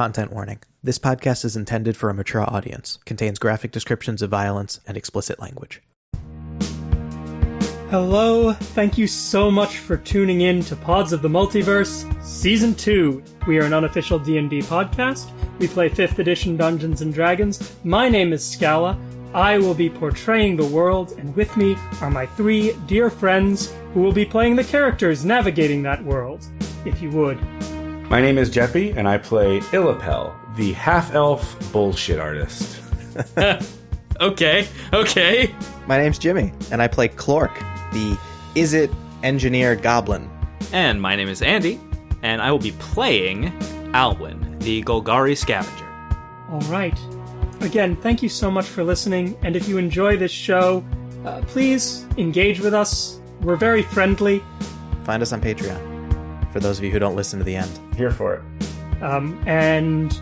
Content warning. This podcast is intended for a mature audience, contains graphic descriptions of violence and explicit language. Hello, thank you so much for tuning in to Pods of the Multiverse Season 2. We are an unofficial D&D podcast. We play 5th edition Dungeons and Dragons. My name is Scala. I will be portraying the world, and with me are my three dear friends who will be playing the characters navigating that world. If you would, My name is Jeppy, and I play Illapel, the half elf bullshit artist. Okay, okay. My name's Jimmy, and I play Clork, the Izzet Engineer Goblin. And my name is Andy, and I will be playing Alwyn, the Golgari scavenger. All right. Again, thank you so much for listening. And if you enjoy this show, uh, please engage with us. We're very friendly. Find us on Patreon, for those of you who don't listen to the end. Here for it. Um, and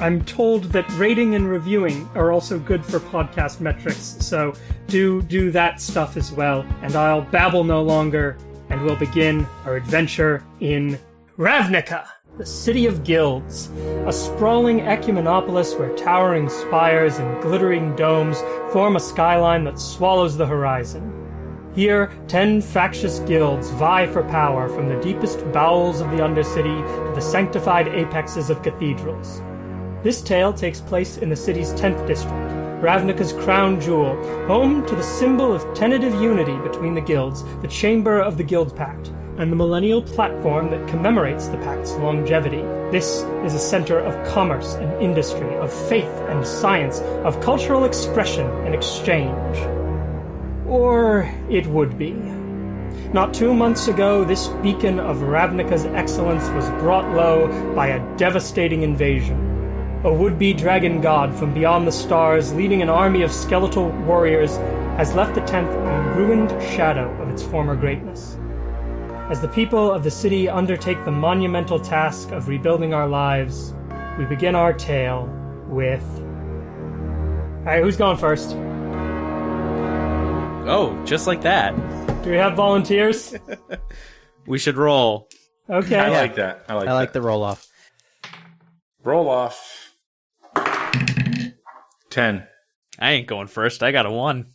I'm told that rating and reviewing are also good for podcast metrics. So do do that stuff as well. And I'll babble no longer, and we'll begin our adventure in Ravnica, the city of guilds, a sprawling ecumenopolis where towering spires and glittering domes form a skyline that swallows the horizon. Here, ten factious guilds vie for power from the deepest bowels of the Undercity to the sanctified apexes of cathedrals. This tale takes place in the city's 10th district, Ravnica's crown jewel, home to the symbol of tentative unity between the guilds, the Chamber of the Guild Pact, and the millennial platform that commemorates the pact's longevity. This is a center of commerce and industry, of faith and science, of cultural expression and exchange. Or it would be. Not two months ago, this beacon of Ravnica's excellence was brought low by a devastating invasion. A would-be dragon god from beyond the stars, leading an army of skeletal warriors, has left the tenth a ruined shadow of its former greatness. As the people of the city undertake the monumental task of rebuilding our lives, we begin our tale with. Alright, who's going first? Oh, just like that. Do we have volunteers? We should roll. Okay. I like that. I like I like that. the roll off. Roll off. Ten. I ain't going first. I got a one.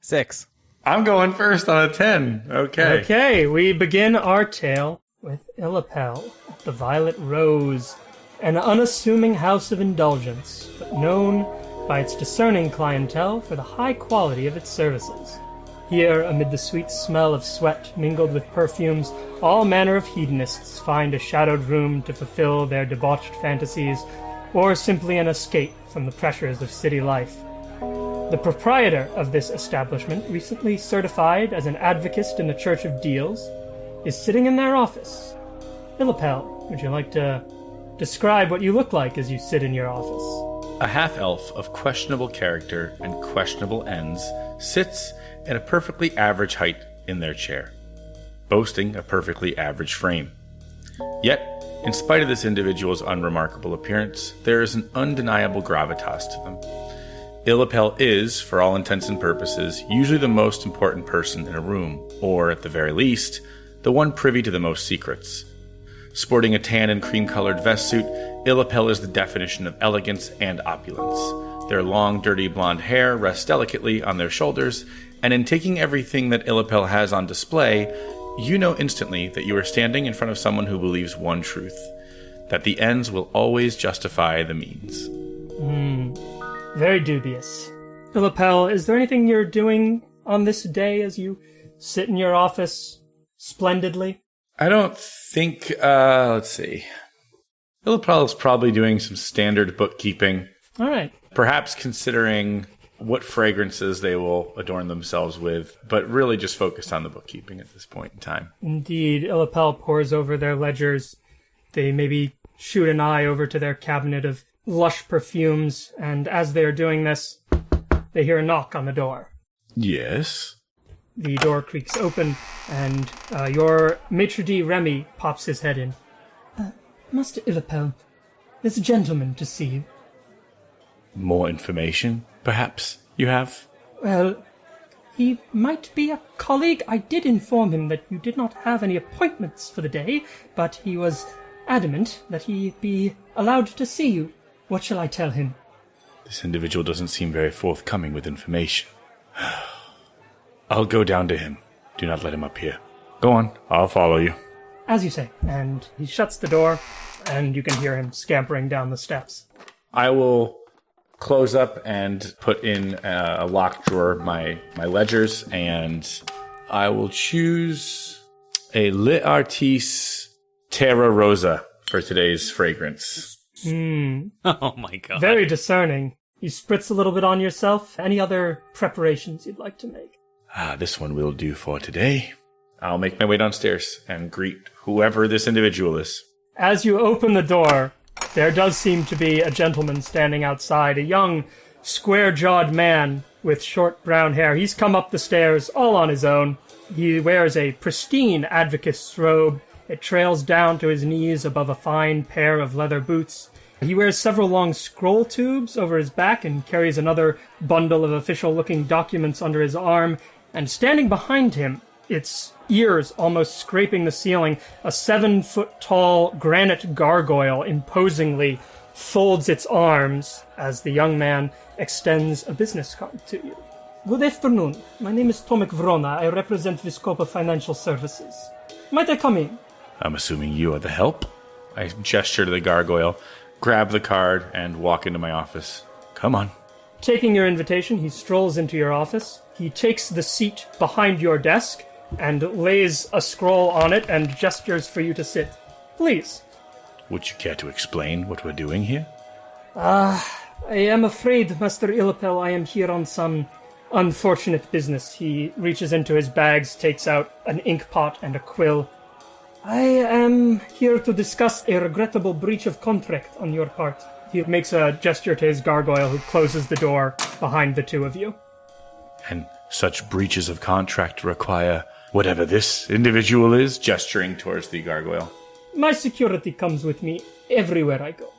Six. I'm going first on a ten. Okay. Okay, we begin our tale with Illapel, the Violet Rose, an unassuming house of indulgence, but known by its discerning clientele for the high quality of its services. Here, amid the sweet smell of sweat mingled with perfumes, all manner of hedonists find a shadowed room to fulfill their debauched fantasies, or simply an escape from the pressures of city life. The proprietor of this establishment, recently certified as an advocate in the Church of Deals, is sitting in their office. Illapel, would you like to describe what you look like as you sit in your office? A half elf of questionable character and questionable ends sits at a perfectly average height in their chair, boasting a perfectly average frame. Yet, in spite of this individual's unremarkable appearance, there is an undeniable gravitas to them. Illapel is, for all intents and purposes, usually the most important person in a room, or, at the very least, the one privy to the most secrets. Sporting a tan and cream colored vest suit, Illapel is the definition of elegance and opulence. Their long, dirty blonde hair rests delicately on their shoulders, and in taking everything that Illapel has on display, you know instantly that you are standing in front of someone who believes one truth that the ends will always justify the means. Very dubious. Illapel, is there anything you're doing on this day as you sit in your office splendidly? I don't think, uh, let's see. Illapel is probably doing some standard bookkeeping, All right. perhaps considering what fragrances they will adorn themselves with, but really just focused on the bookkeeping at this point in time. Indeed, Illapel pours over their ledgers. They maybe shoot an eye over to their cabinet of lush perfumes, and as they are doing this, they hear a knock on the door. Yes. The door creaks open, and uh, your maitre d' Remy pops his head in. Uh, Master Illapel, there's a gentleman to see you. More information, perhaps, you have? Well, he might be a colleague. I did inform him that you did not have any appointments for the day, but he was adamant that he be allowed to see you. What shall I tell him? This individual doesn't seem very forthcoming with information. I'll go down to him. Do not let him up here. Go on, I'll follow you. As you say. And he shuts the door, and you can hear him scampering down the steps. I will close up and put in a locked drawer my my ledgers, and I will choose a Lit Artis Terra Rosa for today's fragrance. Hmm. Oh my god. Very discerning. You spritz a little bit on yourself. Any other preparations you'd like to make? Ah, this one will do for today. I'll make my way downstairs and greet whoever this individual is. As you open the door, there does seem to be a gentleman standing outside, a young, square jawed man with short brown hair. He's come up the stairs all on his own. He wears a pristine advocate's robe. It trails down to his knees above a fine pair of leather boots. He wears several long scroll tubes over his back and carries another bundle of official looking documents under his arm. And standing behind him, its ears almost scraping the ceiling, a seven foot tall granite gargoyle imposingly folds its arms as the young man extends a business card to you. Good afternoon. My name is Tomek Vrona. I represent Viscopa Financial Services. Might I come in? I'm assuming you are the help. I gesture to the gargoyle, grab the card, and walk into my office. Come on. Taking your invitation, he strolls into your office. He takes the seat behind your desk and lays a scroll on it and gestures for you to sit. Please. Would you care to explain what we're doing here? Ah, I am afraid, Master Illapel, I am here on some unfortunate business. He reaches into his bags, takes out an ink pot and a quill. I am here to discuss a regrettable breach of contract on your part. He makes a gesture to his gargoyle, who closes the door behind the two of you. And such breaches of contract require whatever this individual is, gesturing towards the gargoyle. My security comes with me everywhere I go.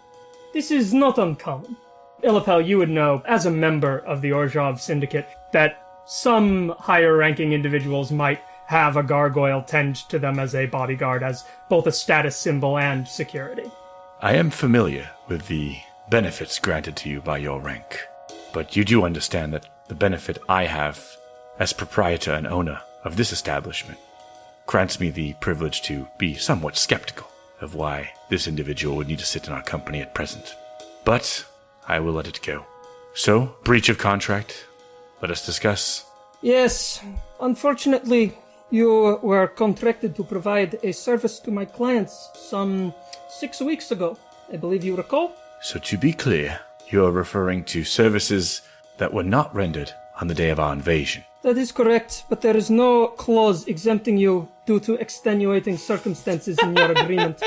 This is not uncommon. Illapel, you would know, as a member of the Orzhov Syndicate, that some higher ranking individuals might have a gargoyle tend to them as a bodyguard, as both a status symbol and security. I am familiar with the benefits granted to you by your rank, but you do understand that the benefit I have as proprietor and owner of this establishment grants me the privilege to be somewhat skeptical of why this individual would need to sit in our company at present. But I will let it go. So, breach of contract. Let us discuss. Yes, unfortunately, you were contracted to provide a service to my clients some six weeks ago. I believe you recall? So, to be clear, you are referring to services that were not rendered on the day of our invasion. That is correct, but there is no clause exempting you due to extenuating circumstances in your agreement.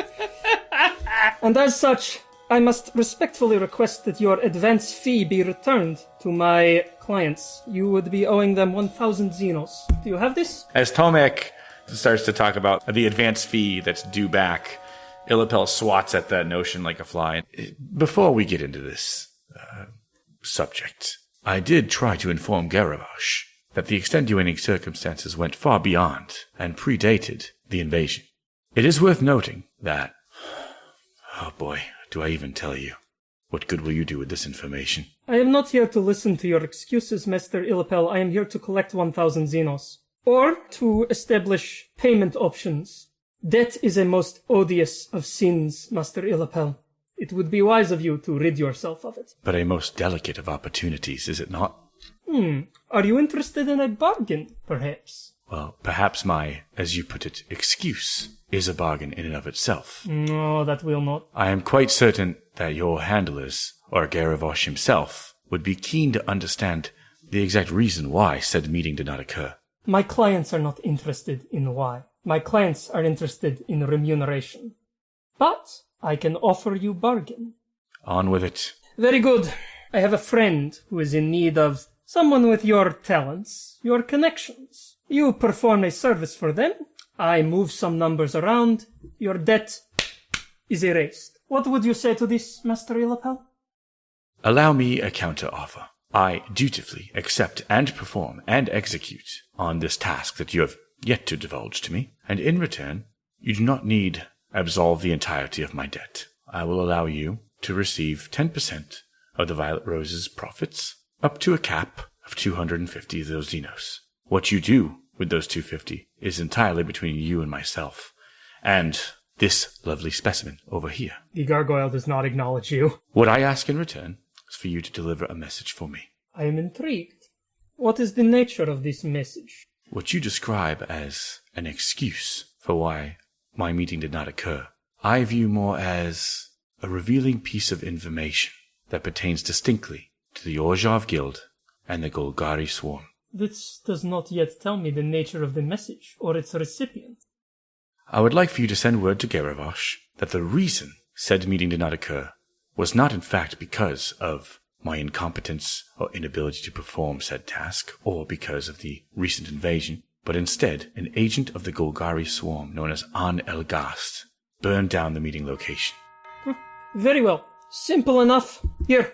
and as such, I must respectfully request that your advance fee be returned to my clients. You would be owing them 1,000 zinos. Do you have this? As Tomek starts to talk about the advance fee that's due back, Illapel swats at that notion like a fly. Before we get into this uh, subject, I did try to inform Garavash that the extenuating circumstances went far beyond and predated the invasion. It is worth noting that. Oh boy, do I even tell you? What good will you do with this information? I am not here to listen to your excuses, Master Illapel. I am here to collect 1,000 zinos. Or to establish payment options. Debt is a most odious of sins, Master Illapel. It would be wise of you to rid yourself of it. But a most delicate of opportunities, is it not? Hmm. Are you interested in a bargain, perhaps? Well, perhaps my, as you put it, excuse is a bargain in and of itself. No, that will not. I am quite certain that your handlers, or Garavosh himself, would be keen to understand the exact reason why said meeting did not occur. My clients are not interested in why. My clients are interested in remuneration. But I can offer you bargain. On with it. Very good. I have a friend who is in need of someone with your talents, your connections. You perform a service for them. I move some numbers around. Your debt is erased. What would you say to this, Master Illapel? Allow me a counter offer. I dutifully accept and perform and execute on this task that you have yet to divulge to me, and in return, you do not need absolve the entirety of my debt. I will allow you to receive 10% of the Violet Rose's profits, up to a cap of 250 of those zinos. What you do with those 250 is entirely between you and myself, and this lovely specimen over here. The gargoyle does not acknowledge you. What I ask in return is for you to deliver a message for me. I am intrigued. What is the nature of this message? What you describe as an excuse for why my meeting did not occur, I view more as a revealing piece of information that pertains distinctly to the Orzhov Guild and the Golgari Swarm. This does not yet tell me the nature of the message or its recipient. I would like for you to send word to Garavosh that the reason said meeting did not occur was not in fact because of my incompetence or inability to perform said task, or because of the recent invasion, but instead an agent of the Golgari swarm known as An El Gast burned down the meeting location. Hmm. Very well. Simple enough. Here.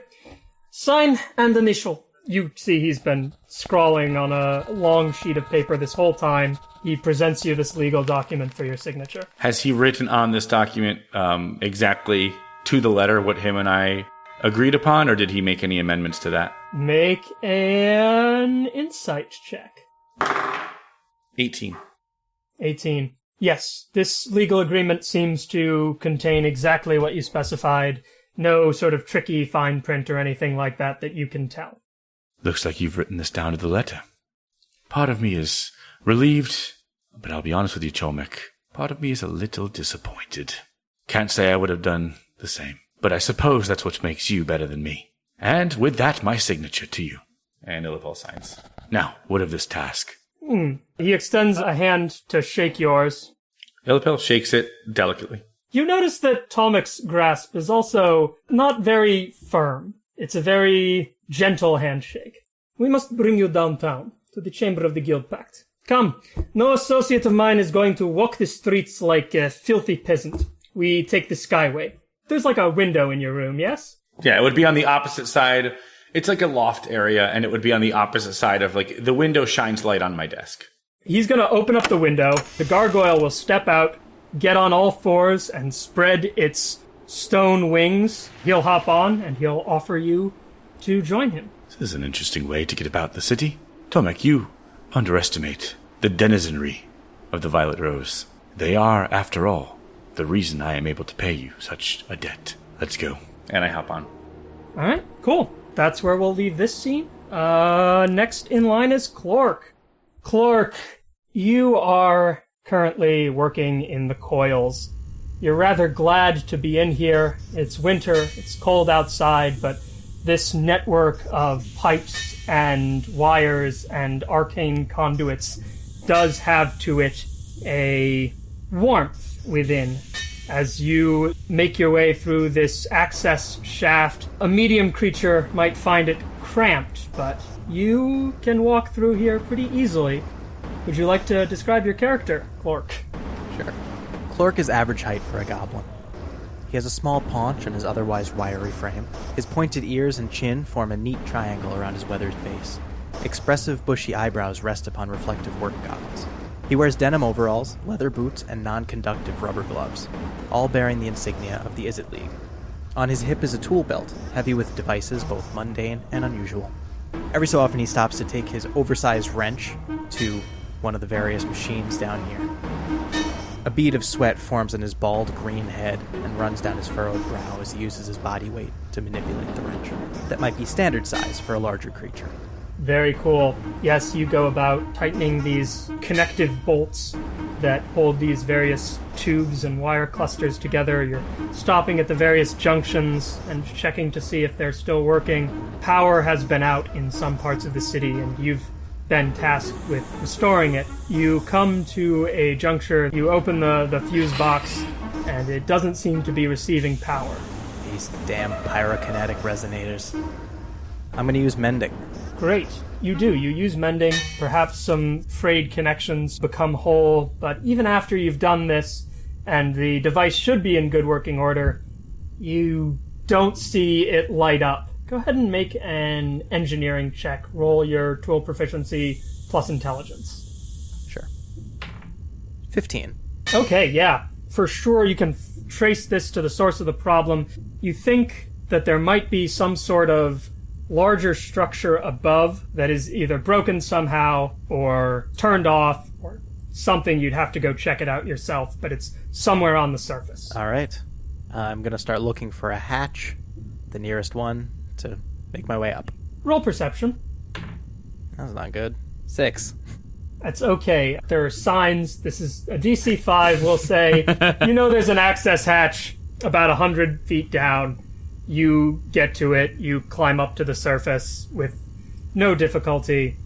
Sign and initial. You see he's been scrawling on a long sheet of paper this whole time. He presents you this legal document for your signature. Has he written on this document um, exactly to the letter what him and I agreed upon, or did he make any amendments to that? Make an insight check. 18. 18. Yes, this legal agreement seems to contain exactly what you specified. No sort of tricky fine print or anything like that that you can tell. Looks like you've written this down to the letter. Part of me is relieved, but I'll be honest with you, Tomek. Part of me is a little disappointed. Can't say I would have done the same, but I suppose that's what makes you better than me. And with that, my signature to you. And Illapel signs. Now, what of this task? Hmm. He extends a hand to shake yours. Illapel shakes it delicately. You notice that Tomek's grasp is also not very firm. It's a very gentle handshake. We must bring you downtown to the chamber of the Guild Pact. Come, no associate of mine is going to walk the streets like a filthy peasant. We take the skyway. There's like a window in your room, yes? Yeah, it would be on the opposite side. It's like a loft area, and it would be on the opposite side of like the window shines light on my desk. He's gonna open up the window. The gargoyle will step out, get on all fours, and spread its stone wings. He'll hop on and he'll offer you to join him. This is an interesting way to get about the city. Tomek, you underestimate the denizenry of the Violet Rose. They are, after all, the reason I am able to pay you such a debt. Let's go. And I hop on. All right, cool. That's where we'll leave this scene. Uh, next in line is Clark. Clark, you are currently working in the coils. You're rather glad to be in here. It's winter, it's cold outside, but this network of pipes and wires and arcane conduits does have to it a warmth within. As you make your way through this access shaft, a medium creature might find it cramped, but you can walk through here pretty easily. Would you like to describe your character, Clork? Sure. Clork is average height for a goblin. He has a small paunch on his otherwise wiry frame. His pointed ears and chin form a neat triangle around his weathered face. Expressive, bushy eyebrows rest upon reflective work goggles. He wears denim overalls, leather boots, and non conductive rubber gloves, all bearing the insignia of the Izzet League. On his hip is a tool belt, heavy with devices both mundane and unusual. Every so often, he stops to take his oversized wrench to one of the various machines down here. A bead of sweat forms on his bald green head and runs down his furrowed brow as he uses his body weight to manipulate the wrench. That might be standard size for a larger creature. Very cool. Yes, you go about tightening these connective bolts that hold these various tubes and wire clusters together. You're stopping at the various junctions and checking to see if they're still working. Power has been out in some parts of the city, and you've been tasked with restoring it. You come to a juncture, you open the, the fuse box, and it doesn't seem to be receiving power. These damn pyrokinetic resonators. I'm gonna use mending. Great. You do. You use mending. Perhaps some frayed connections become whole, but even after you've done this, and the device should be in good working order, you don't see it light up. Go ahead and make an engineering check. Roll your tool proficiency plus intelligence. Sure. 15. Okay, yeah. for sure you can f- trace this to the source of the problem. You think that there might be some sort of larger structure above that is either broken somehow or turned off or something. You'd have to go check it out yourself, but it's somewhere on the surface. All right. I'm going to start looking for a hatch, the nearest one, to make my way up. Roll perception. That's not good. Six. That's okay. There are signs. This is a DC 5, we'll say. you know there's an access hatch about 100 feet down. You get to it. You climb up to the surface with no difficulty.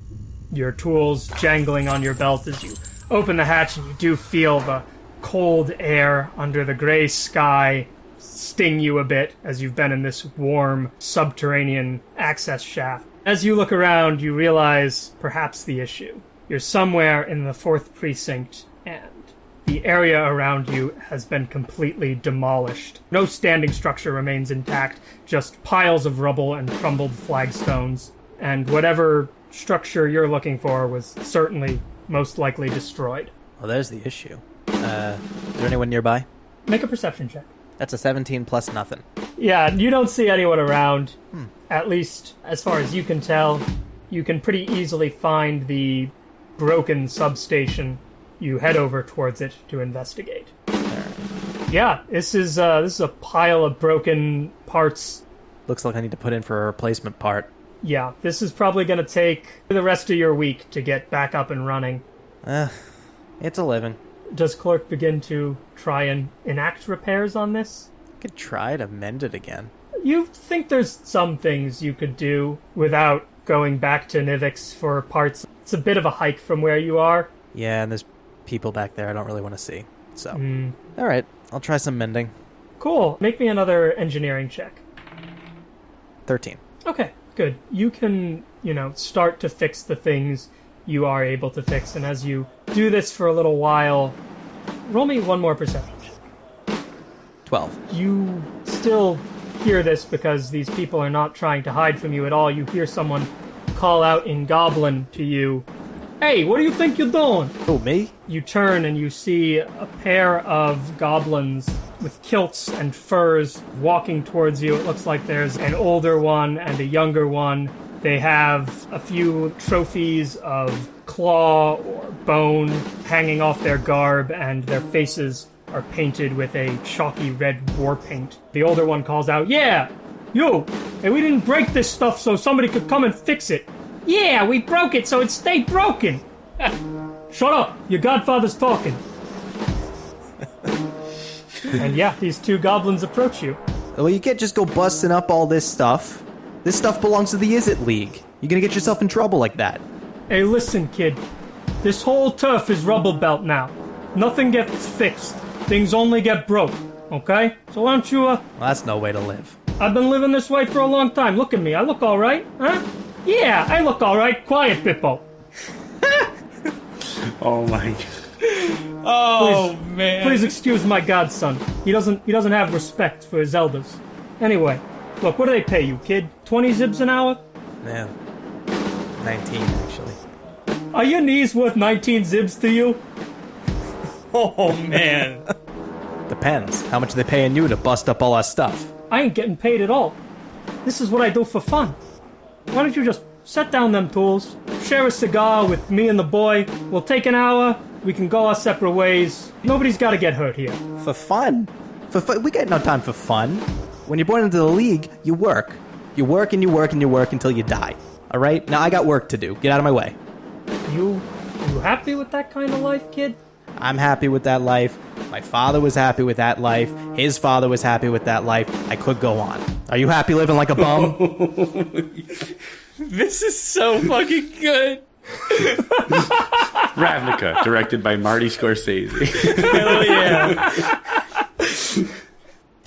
Your tools jangling on your belt as you open the hatch, and you do feel the cold air under the gray sky sting you a bit as you've been in this warm subterranean access shaft. As you look around, you realize perhaps the issue. You're somewhere in the fourth precinct, and the area around you has been completely demolished. No standing structure remains intact, just piles of rubble and crumbled flagstones. And whatever structure you're looking for was certainly most likely destroyed. Well, there's the issue. Uh, is there anyone nearby? Make a perception check. That's a 17 plus nothing. Yeah, you don't see anyone around. At least, as far as you can tell, you can pretty easily find the broken substation. You head over towards it to investigate. Yeah, this is uh, this is a pile of broken parts. Looks like I need to put in for a replacement part. Yeah, this is probably going to take the rest of your week to get back up and running. Uh, it's a living. Does Clerk begin to try and enact repairs on this? I could try to mend it again. You think there's some things you could do without going back to Nivix for parts. It's a bit of a hike from where you are. Yeah, and there's people back there I don't really want to see. So, Hmm. all right, I'll try some mending. Cool. Make me another engineering check. 13. Okay, good. You can, you know, start to fix the things you are able to fix, and as you do this for a little while, roll me one more perception 12. You still hear this because these people are not trying to hide from you at all. You hear someone call out in Goblin to you, Hey, what do you think you're doing? Oh, me? You turn and you see a pair of goblins with kilts and furs walking towards you. It looks like there's an older one and a younger one. They have a few trophies of claw or bone hanging off their garb, and their faces are painted with a chalky red war paint. The older one calls out, Yeah! yo, and we didn't break this stuff so somebody could come and fix it. Yeah, we broke it so it stayed broken. Shut up! Your godfather's talking. and yeah, these two goblins approach you. Well, you can't just go busting up all this stuff. This stuff belongs to the Izzet League. You're gonna get yourself in trouble like that. Hey, listen, kid. This whole turf is rubble belt now. Nothing gets fixed. Things only get broke. Okay? So why don't you, uh, Well, that's no way to live. I've been living this way for a long time. Look at me. I look alright, huh? Yeah, I look alright. Quiet, Bippo. Oh my. Oh man. Please excuse my godson. He doesn't he doesn't have respect for his elders. Anyway, look, what do they pay you, kid? Twenty zibs an hour? Yeah. 19, actually. Are your knees worth nineteen zibs to you? Oh man. Depends. How much are they paying you to bust up all our stuff? I ain't getting paid at all. This is what I do for fun. Why don't you just set down them tools, share a cigar with me and the boy? We'll take an hour. We can go our separate ways. Nobody's got to get hurt here. For fun. For fun. We got no time for fun. When you're born into the league, you work. You work and you work and you work until you die. All right? Now I got work to do. Get out of my way. You, you happy with that kind of life, kid? I'm happy with that life. My father was happy with that life. His father was happy with that life. I could go on. Are you happy living like a bum? this is so fucking good. Ravnica, directed by Marty Scorsese. Hell yeah.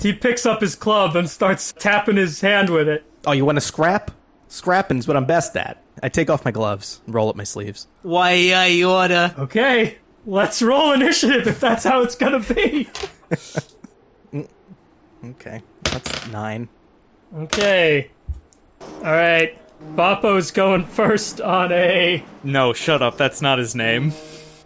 He picks up his club and starts tapping his hand with it. oh, you want to scrap? Scrapping's what I'm best at. I take off my gloves roll up my sleeves. Why I order? Okay, let's roll initiative if that's how it's gonna be. Okay. That's nine. Okay. Alright. Boppo's going first on a. No, shut up. That's not his name.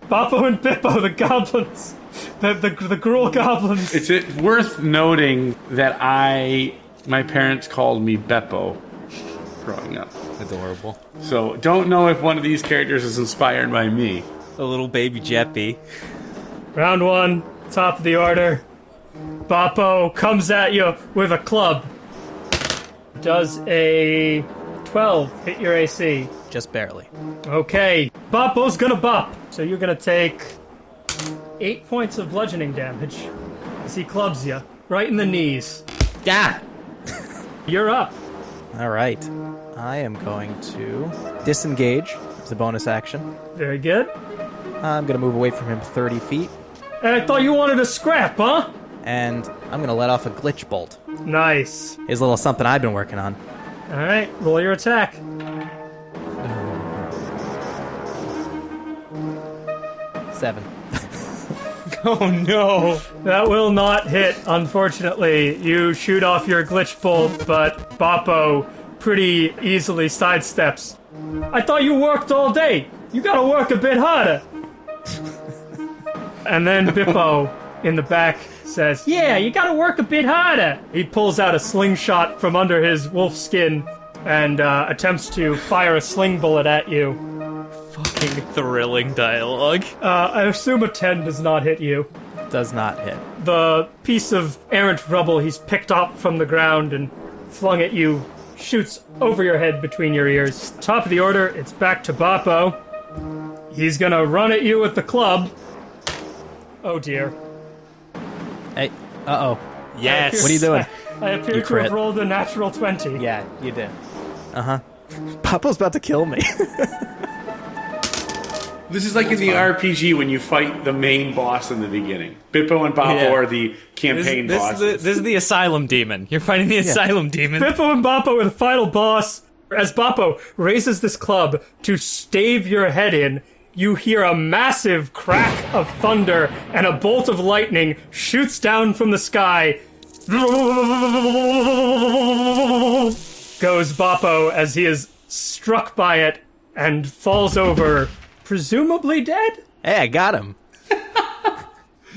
Boppo and Bippo, the goblins, the, the, the Gruul goblins. It's it worth noting that I, my parents called me Beppo growing up. Adorable. So don't know if one of these characters is inspired by me. A little baby Jeppy. Round one, top of the order. Boppo comes at you with a club. Does a 12 hit your AC? Just barely. Okay, Boppo's gonna bop. So you're gonna take eight points of bludgeoning damage as he clubs you right in the knees. Yeah. You're up. All right. I am going to disengage as a bonus action. Very good. I'm going to move away from him 30 feet, And I thought you wanted a scrap, huh? and I'm going to let off a glitch bolt. Nice. Is a little something I've been working on. All right, roll your attack. Seven. Oh no! That will not hit, unfortunately. You shoot off your glitch bolt, but Boppo pretty easily sidesteps. I thought you worked all day. You gotta work a bit harder. and then Bippo in the back says, Yeah, you gotta work a bit harder. He pulls out a slingshot from under his wolf skin and uh, attempts to fire a sling bullet at you. Fucking thrilling dialogue. Uh, I assume a 10 does not hit you. Does not hit. the piece of errant rubble he's picked up from the ground and flung at you shoots over your head between your ears. Top of the order, it's back to Boppo. He's gonna run at you with the club. Oh dear. Hey. Uh oh. Yes. What are you doing? I appear You to crit. have rolled a natural 20. Yeah, you did. Uh huh. Papa's about to kill me. This is like in the RPG when you fight the main boss in the beginning. Bippo and Boppo Yeah. are the campaign this is bosses. the, this is the asylum demon. You're fighting the asylum demon. Bippo and Boppo are the final boss. As Boppo raises this club to stave your head in, you hear a massive crack of thunder and a bolt of lightning shoots down from the sky. Goes Boppo as he is struck by it and falls over, presumably dead? hey, I got him.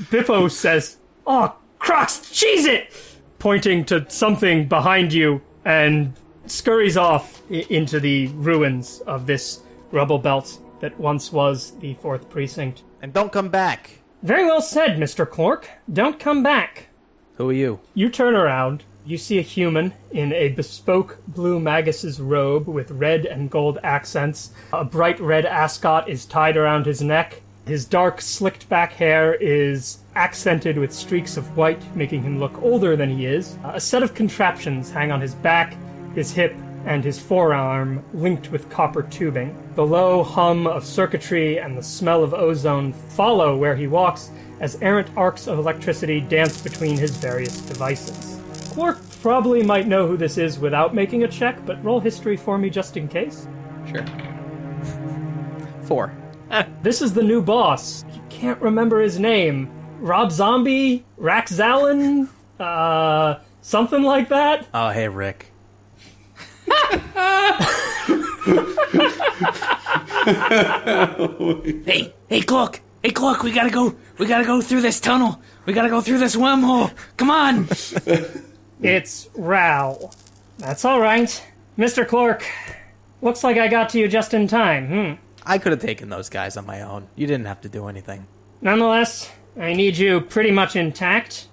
Bippo says, Oh, Crocs, cheese it! Pointing to something behind you and scurries off into the ruins of this rubble belt that once was the 4th Precinct. And don't come back. Very well said, Mr. Clork. Don't come back. Who are you? You turn around. You see a human in a bespoke blue magus's robe with red and gold accents. A bright red ascot is tied around his neck. His dark, slicked back hair is accented with streaks of white, making him look older than he is. A set of contraptions hang on his back, his hip, and his forearm linked with copper tubing. The low hum of circuitry and the smell of ozone follow where he walks as errant arcs of electricity dance between his various devices. Quark probably might know who this is without making a check, but roll history for me just in case. Sure. Four. This is the new boss. You can't remember his name. Rob Zombie? Rax Zallen? Uh, something like that? Oh, hey, Rick. Hey, hey, Cloak! Hey, Cloak! We gotta go. We gotta go through this tunnel. We gotta go through this wormhole. Come on! It's Ral. That's alright. Mr. Clark, looks like I got to you just in time. Hmm. I could have taken those guys on my own. You didn't have to do anything. Nonetheless, I need you pretty much intact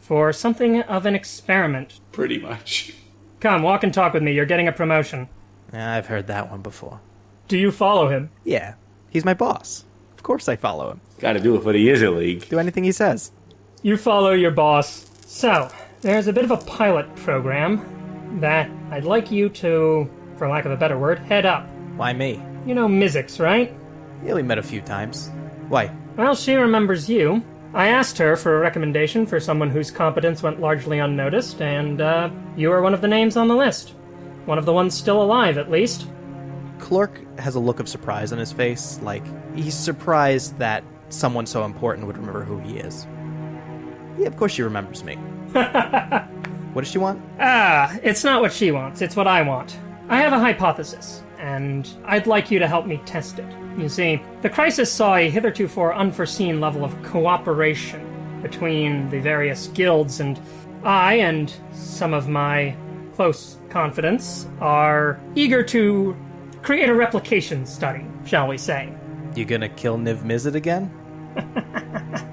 for something of an experiment. Pretty much. Come, walk and talk with me. You're getting a promotion. Yeah, I've heard that one before. Do you follow him? Yeah, he's my boss. Of course I follow him. Got to do it, but he is a league. Do anything he says. You follow your boss. So, there's a bit of a pilot program that I'd like you to, for lack of a better word, head up. Why me? You know Mizzix, right? We only met a few times. Why? Well, she remembers you. I asked her for a recommendation for someone whose competence went largely unnoticed, and uh, you are one of the names on the list. One of the ones still alive, at least. Clark has a look of surprise on his face, like he's surprised that someone so important would remember who he is. Yeah, of course she remembers me. what does she want? Ah, it's not what she wants, it's what I want. I have a hypothesis, and I'd like you to help me test it. You see, the crisis saw a hitherto unforeseen level of cooperation between the various guilds, and I and some of my close confidants are eager to create a replication study, shall we say. You gonna kill Niv Mizzet again?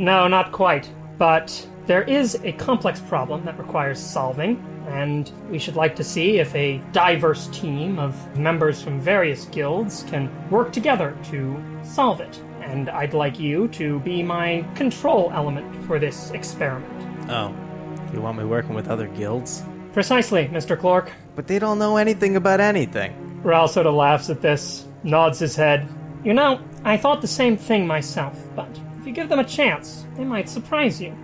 No, not quite. But there is a complex problem that requires solving, and we should like to see if a diverse team of members from various guilds can work together to solve it. And I'd like you to be my control element for this experiment. Oh. You want me working with other guilds? Precisely, Mr. Clark. But they don't know anything about anything. Ral sort of laughs at this, nods his head. You know, I thought the same thing myself, but if you give them a chance, they might surprise you.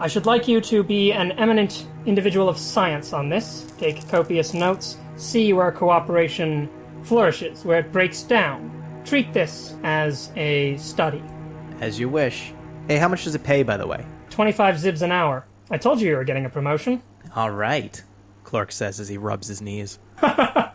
I should like you to be an eminent individual of science on this, take copious notes, see where cooperation flourishes, where it breaks down. Treat this as a study. As you wish. Hey, how much does it pay, by the way? 25 zibs an hour. I told you you were getting a promotion. All right, Clark says as he rubs his knees.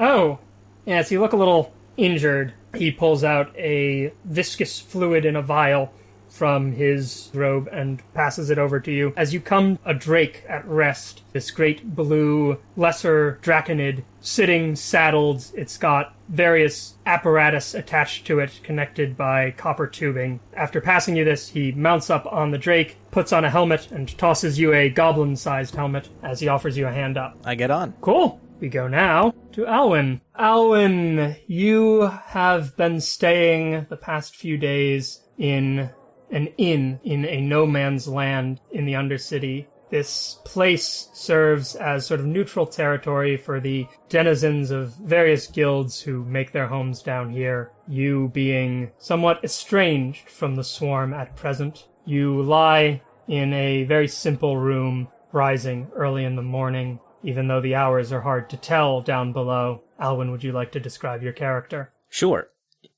Oh, yes, you look a little injured. He pulls out a viscous fluid in a vial from his robe and passes it over to you. As you come a drake at rest, this great blue lesser draconid sitting saddled. It's got various apparatus attached to it connected by copper tubing. After passing you this, he mounts up on the drake, puts on a helmet, and tosses you a goblin sized helmet as he offers you a hand up. I get on. Cool. We go now to Alwyn. Alwyn, you have been staying the past few days in an inn in a no man's land in the Undercity. This place serves as sort of neutral territory for the denizens of various guilds who make their homes down here. You being somewhat estranged from the swarm at present. You lie in a very simple room, rising early in the morning even though the hours are hard to tell down below. Alwyn, would you like to describe your character? Sure.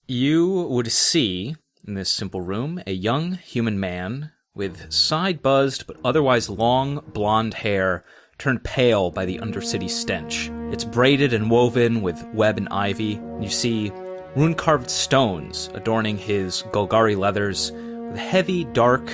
You would see in this simple room a young human man with side buzzed but otherwise long blonde hair turned pale by the undercity stench. It's braided and woven with web and ivy. You see rune carved stones adorning his Golgari leathers with a heavy, dark,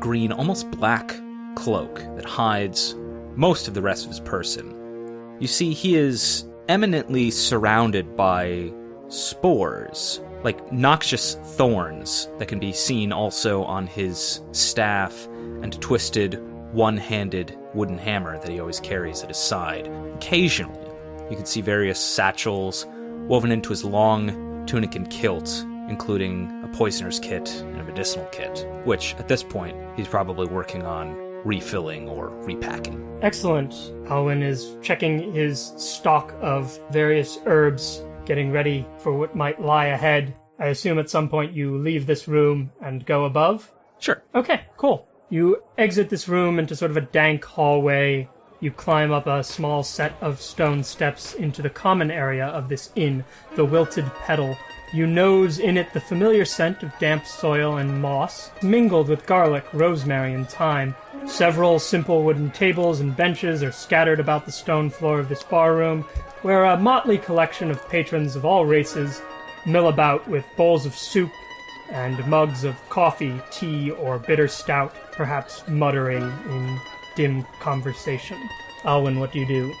green, almost black cloak that hides most of the rest of his person. You see, he is eminently surrounded by spores, like noxious thorns that can be seen also on his staff and twisted one handed wooden hammer that he always carries at his side. Occasionally, you can see various satchels woven into his long tunic and kilt, including a poisoner's kit and a medicinal kit, which at this point he's probably working on refilling or repacking. Excellent. Alwyn is checking his stock of various herbs, getting ready for what might lie ahead. I assume at some point you leave this room and go above? Sure. Okay, cool. You exit this room into sort of a dank hallway. You climb up a small set of stone steps into the common area of this inn, the Wilted Petal. You nose in it the familiar scent of damp soil and moss, mingled with garlic, rosemary, and thyme. Several simple wooden tables and benches are scattered about the stone floor of this barroom, where a motley collection of patrons of all races mill about with bowls of soup and mugs of coffee, tea, or bitter stout, perhaps muttering in dim conversation. Alwyn, what do you do?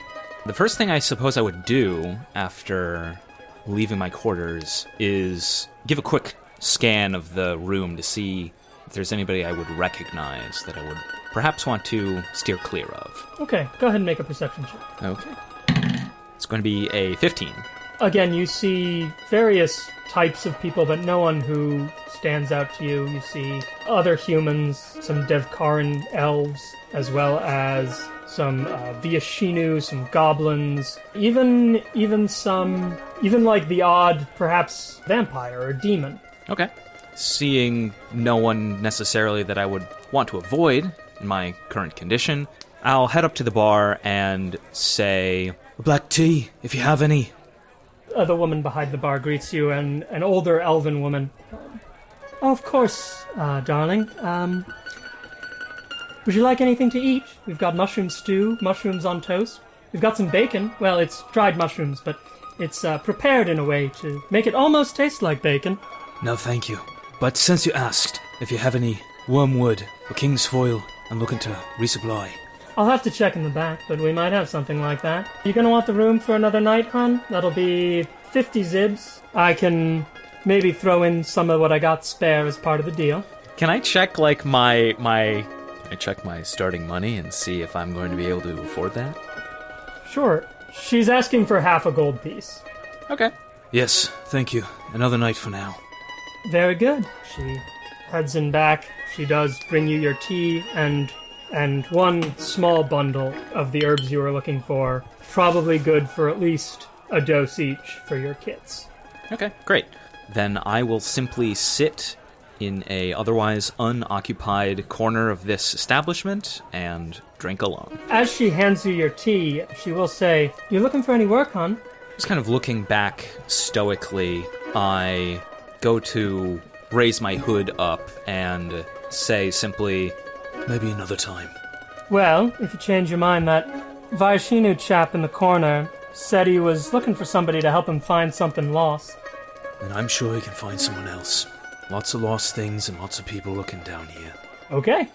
The first thing I suppose I would do after leaving my quarters is give a quick scan of the room to see if there's anybody I would recognize that I would perhaps want to steer clear of. Okay, go ahead and make a perception check. Okay. It's going to be a 15. Again, you see various types of people, but no one who stands out to you. You see other humans, some Devkarin elves, as well as some uh, Viashino, some goblins, even even some even like the odd, perhaps vampire or demon. Okay. Seeing no one necessarily that I would want to avoid my current condition, I'll head up to the bar and say, Black tea, if you have any. Uh, the woman behind the bar greets you, and an older elven woman. Oh, of course, uh, darling. Um, would you like anything to eat? We've got mushroom stew, mushrooms on toast. We've got some bacon. Well, it's dried mushrooms, but It's uh, prepared in a way to make it almost taste like bacon. No, thank you. But since you asked, if you have any wormwood or king's foil, I'm looking to resupply. I'll have to check in the back, but we might have something like that. You gonna want the room for another night, hon? That'll be 50 zibs. I can maybe throw in some of what I got spare as part of the deal. Can I check like my my? I check my starting money and see if I'm going to be able to afford that? Sure. She's asking for half a gold piece. Okay. Yes, thank you. Another night for now. Very good. She heads in back. She does bring you your tea and and one small bundle of the herbs you were looking for. Probably good for at least a dose each for your kits. Okay, great. Then I will simply sit in a otherwise unoccupied corner of this establishment and drink alone. As she hands you your tea, she will say, "You looking for any work, hon?" Just kind of looking back stoically, I go to raise my hood up and say simply, Maybe another time. Well, if you change your mind, that Viashino chap in the corner said he was looking for somebody to help him find something lost. And I'm sure he can find someone else. Lots of lost things and lots of people looking down here. Okay.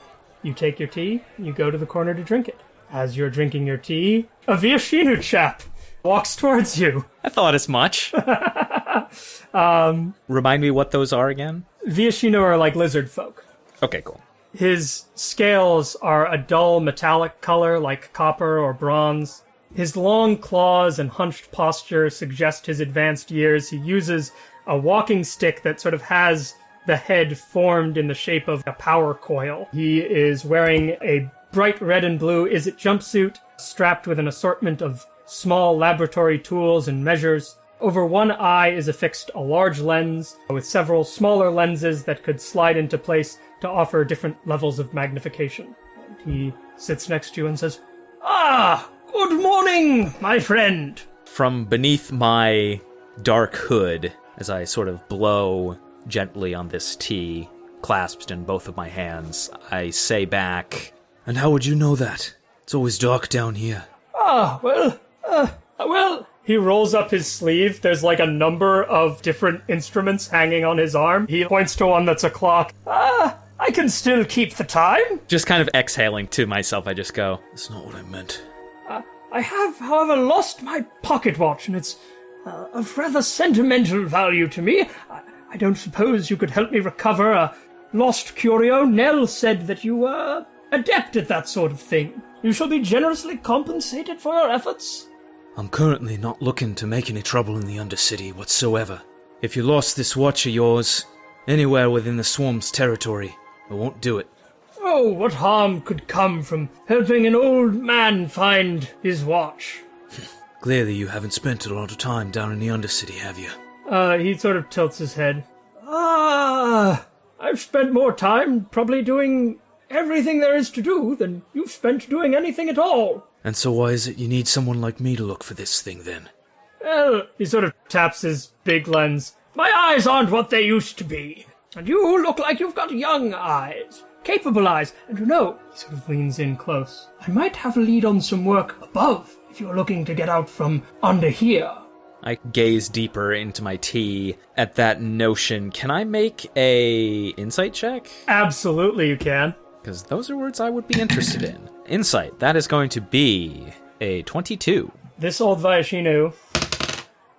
You take your tea, you go to the corner to drink it. As you're drinking your tea, a Viashino chap walks towards you. I thought as much. um, Remind me what those are again? Viashino are like lizard folk. Okay, cool. His scales are a dull metallic color like copper or bronze. His long claws and hunched posture suggest his advanced years. He uses a walking stick that sort of has the head formed in the shape of a power coil. He is wearing a bright red and blue is it jumpsuit strapped with an assortment of small laboratory tools and measures. Over one eye is affixed a large lens with several smaller lenses that could slide into place to offer different levels of magnification. And he sits next to you and says, Ah, good morning, my friend. From beneath my dark hood, as I sort of blow gently on this tea, clasped in both of my hands, I say back, And how would you know that? It's always dark down here. Ah, well, uh, well. He rolls up his sleeve. There's like a number of different instruments hanging on his arm. He points to one that's a clock. Ah, I can still keep the time. just kind of exhaling to myself, I just go, That's not what I meant. I have, however, lost my pocket watch, and it's uh, of rather sentimental value to me. I, I don't suppose you could help me recover a lost curio. Nell said that you were adept at that sort of thing. You shall be generously compensated for your efforts. I'm currently not looking to make any trouble in the Undercity whatsoever. If you lost this watch of yours anywhere within the Swarm's territory, I won't do it. Oh, what harm could come from helping an old man find his watch? Clearly, you haven't spent a lot of time down in the Undercity, have you? Uh, he sort of tilts his head. Ah, I've spent more time probably doing everything there is to do than you've spent doing anything at all. And so, why is it you need someone like me to look for this thing then? Well, he sort of taps his big lens. My eyes aren't what they used to be. And you look like you've got young eyes. Capable eyes. And you know, he sort of leans in close. I might have a lead on some work above if you're looking to get out from under here. I gaze deeper into my tea at that notion. Can I make a insight check? Absolutely, you can. Because those are words I would be interested in. Insight, that is going to be a 22. This old Viashino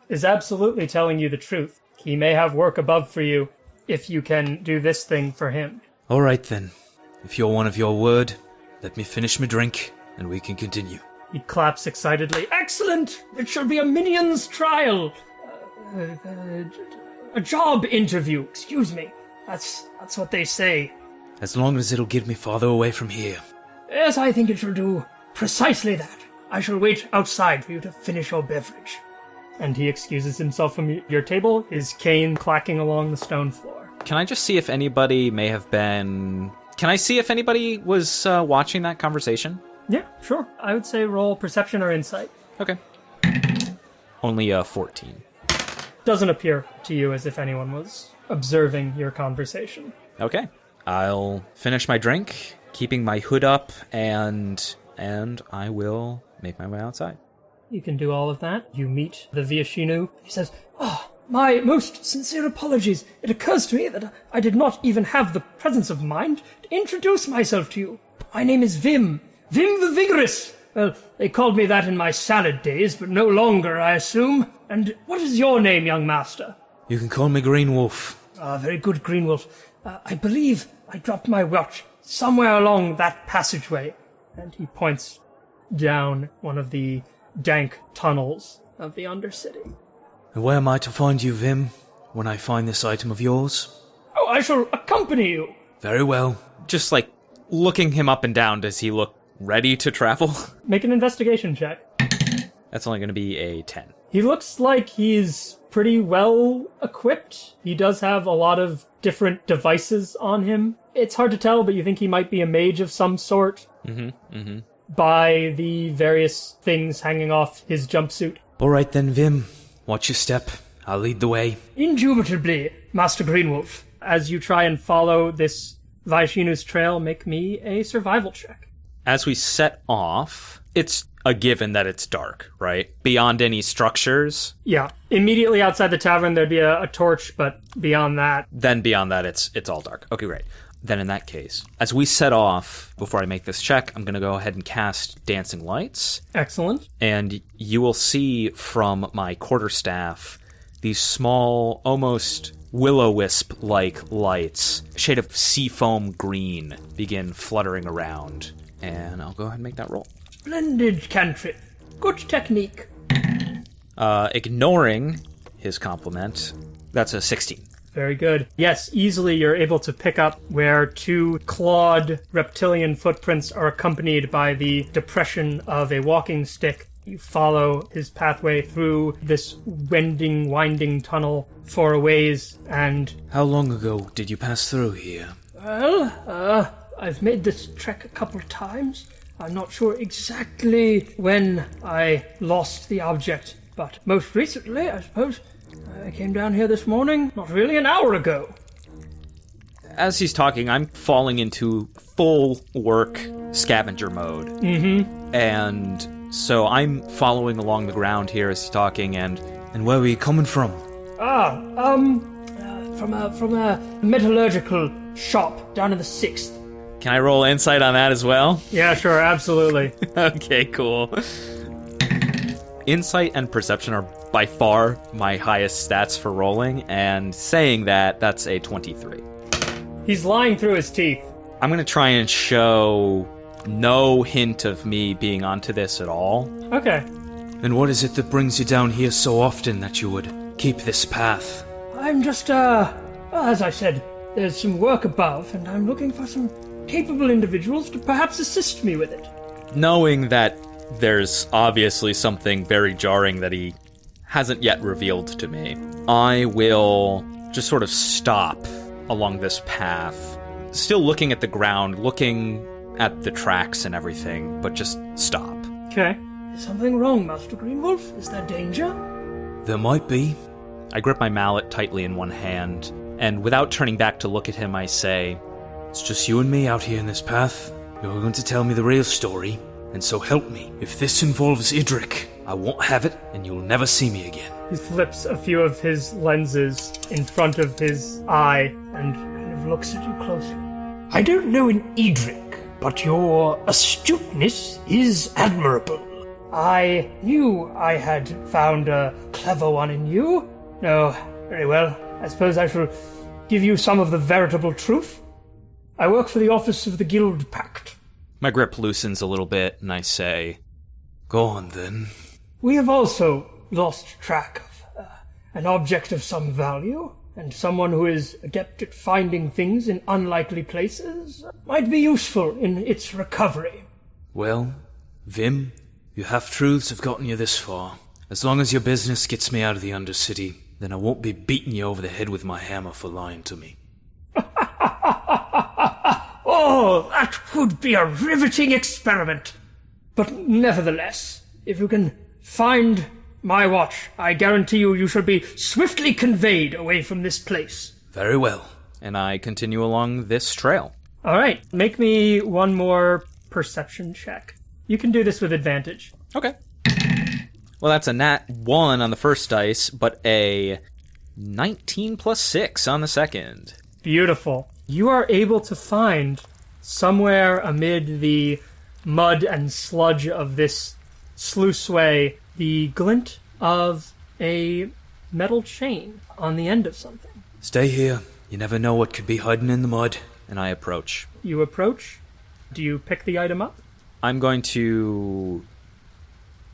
is absolutely telling you the truth. He may have work above for you if you can do this thing for him. All right then. If you're one of your word, let me finish my drink, and we can continue. He claps excitedly. Excellent! It shall be a minion's trial. Uh, uh, a job interview, excuse me. That's that's what they say. As long as it'll get me farther away from here. Yes, I think it shall do precisely that. I shall wait outside for you to finish your beverage. And he excuses himself from your table, his cane clacking along the stone floor. Can I just see if anybody may have been. Can I see if anybody was uh, watching that conversation? Yeah, sure. I would say roll perception or insight. Okay. Only uh, 14. Doesn't appear to you as if anyone was observing your conversation. Okay. I'll finish my drink, keeping my hood up, and and I will make my way outside. You can do all of that. You meet the Viashinu. He says, Oh, my most sincere apologies. It occurs to me that I did not even have the presence of mind to introduce myself to you. My name is Vim. Vim the Vigorous. Well, they called me that in my salad days, but no longer, I assume. And what is your name, young master? You can call me Green Wolf. Ah, very good, Greenwolf. Uh, I believe I dropped my watch somewhere along that passageway. And he points down one of the dank tunnels of the Undercity. And where am I to find you, Vim, when I find this item of yours? Oh, I shall accompany you. Very well. Just like looking him up and down, does he look ready to travel? Make an investigation check. That's only going to be a 10. He looks like he's pretty well equipped. He does have a lot of different devices on him. It's hard to tell, but you think he might be a mage of some sort. Mm-hmm. Mm-hmm. By the various things hanging off his jumpsuit. All right then, Vim. Watch your step. I'll lead the way. Indubitably, Master Greenwolf. As you try and follow this Viashino's trail, make me a survival check. As we set off, it's a given that it's dark, right? Beyond any structures. Yeah, immediately outside the tavern there'd be a, a torch, but beyond that, Then beyond that, it's it's all dark. Okay, great. Then in that case, as we set off, before I make this check, I'm going to go ahead and cast Dancing Lights. excellent. and you will see from my quarterstaff these small, almost willow wisp like lights, shade of seafoam green, begin fluttering around. And I'll go ahead and make that roll. Splendid cantrip. Good technique. Uh, ignoring his compliment, that's a 16. Very good. Yes, easily you're able to pick up where two clawed reptilian footprints are accompanied by the depression of a walking stick. You follow his pathway through this wending, winding tunnel for a ways, and How long ago did you pass through here? Well, uh, I've made this trek a couple of times. I'm not sure exactly when I lost the object, but most recently, I suppose, I came down here this morning, not really an hour ago. As he's talking, I'm falling into full work scavenger mode. Mm-hmm. And so I'm following along the ground here as he's talking, and And where were you coming from? Ah, um, uh, from a from a metallurgical shop down in the sixth. can I roll insight on that as well? Yeah, sure, absolutely. okay, cool. Insight and perception are by far my highest stats for rolling, and saying that, that's a 23. He's lying through his teeth. I'm gonna try and show no hint of me being onto this at all. Okay, And what is it that brings you down here so often that you would keep this path? I'm just, uh, as I said, there's some work above, and I'm looking for some capable individuals to perhaps assist me with it. Knowing that there's obviously something very jarring that he hasn't yet revealed to me, I will just sort of stop along this path, still looking at the ground, looking at the tracks and everything, but just stop. Okay. Is something wrong, Master Greenwolf? Is there danger? There might be. I grip my mallet tightly in one hand, and without turning back to look at him, I say, It's just you and me out here in this path. You're going to tell me the real story, and so help me. If this involves Idric, I won't have it, and you'll never see me again. He flips a few of his lenses in front of his eye and kind of looks at you closely. I don't know in Edric, but your astuteness is admirable. I knew I had found a clever one in you. No, very well. I suppose I shall give you some of the veritable truth. I work for the office of the Guild Pact. My grip loosens a little bit, and I say, Go on then. We have also lost track of uh, an object of some value, and someone who is adept at finding things in unlikely places might be useful in its recovery. Well, Vim, your half truths have gotten you this far. As long as your business gets me out of the Undercity, then I won't be beating you over the head with my hammer for lying to me. Oh, that would be a riveting experiment. But nevertheless, if you can find my watch, I guarantee you you shall be swiftly conveyed away from this place. Very well. and I continue along this trail. All right, make me one more perception check. You can do this with advantage. Okay. Well, that's a nat 1 on the first dice, but a 19 plus 6 on the second. Beautiful. You are able to find somewhere amid the mud and sludge of this sluiceway the glint of a metal chain on the end of something. Stay here. You never know what could be hiding in the mud. And I approach. You approach. Do you pick the item up? I'm going to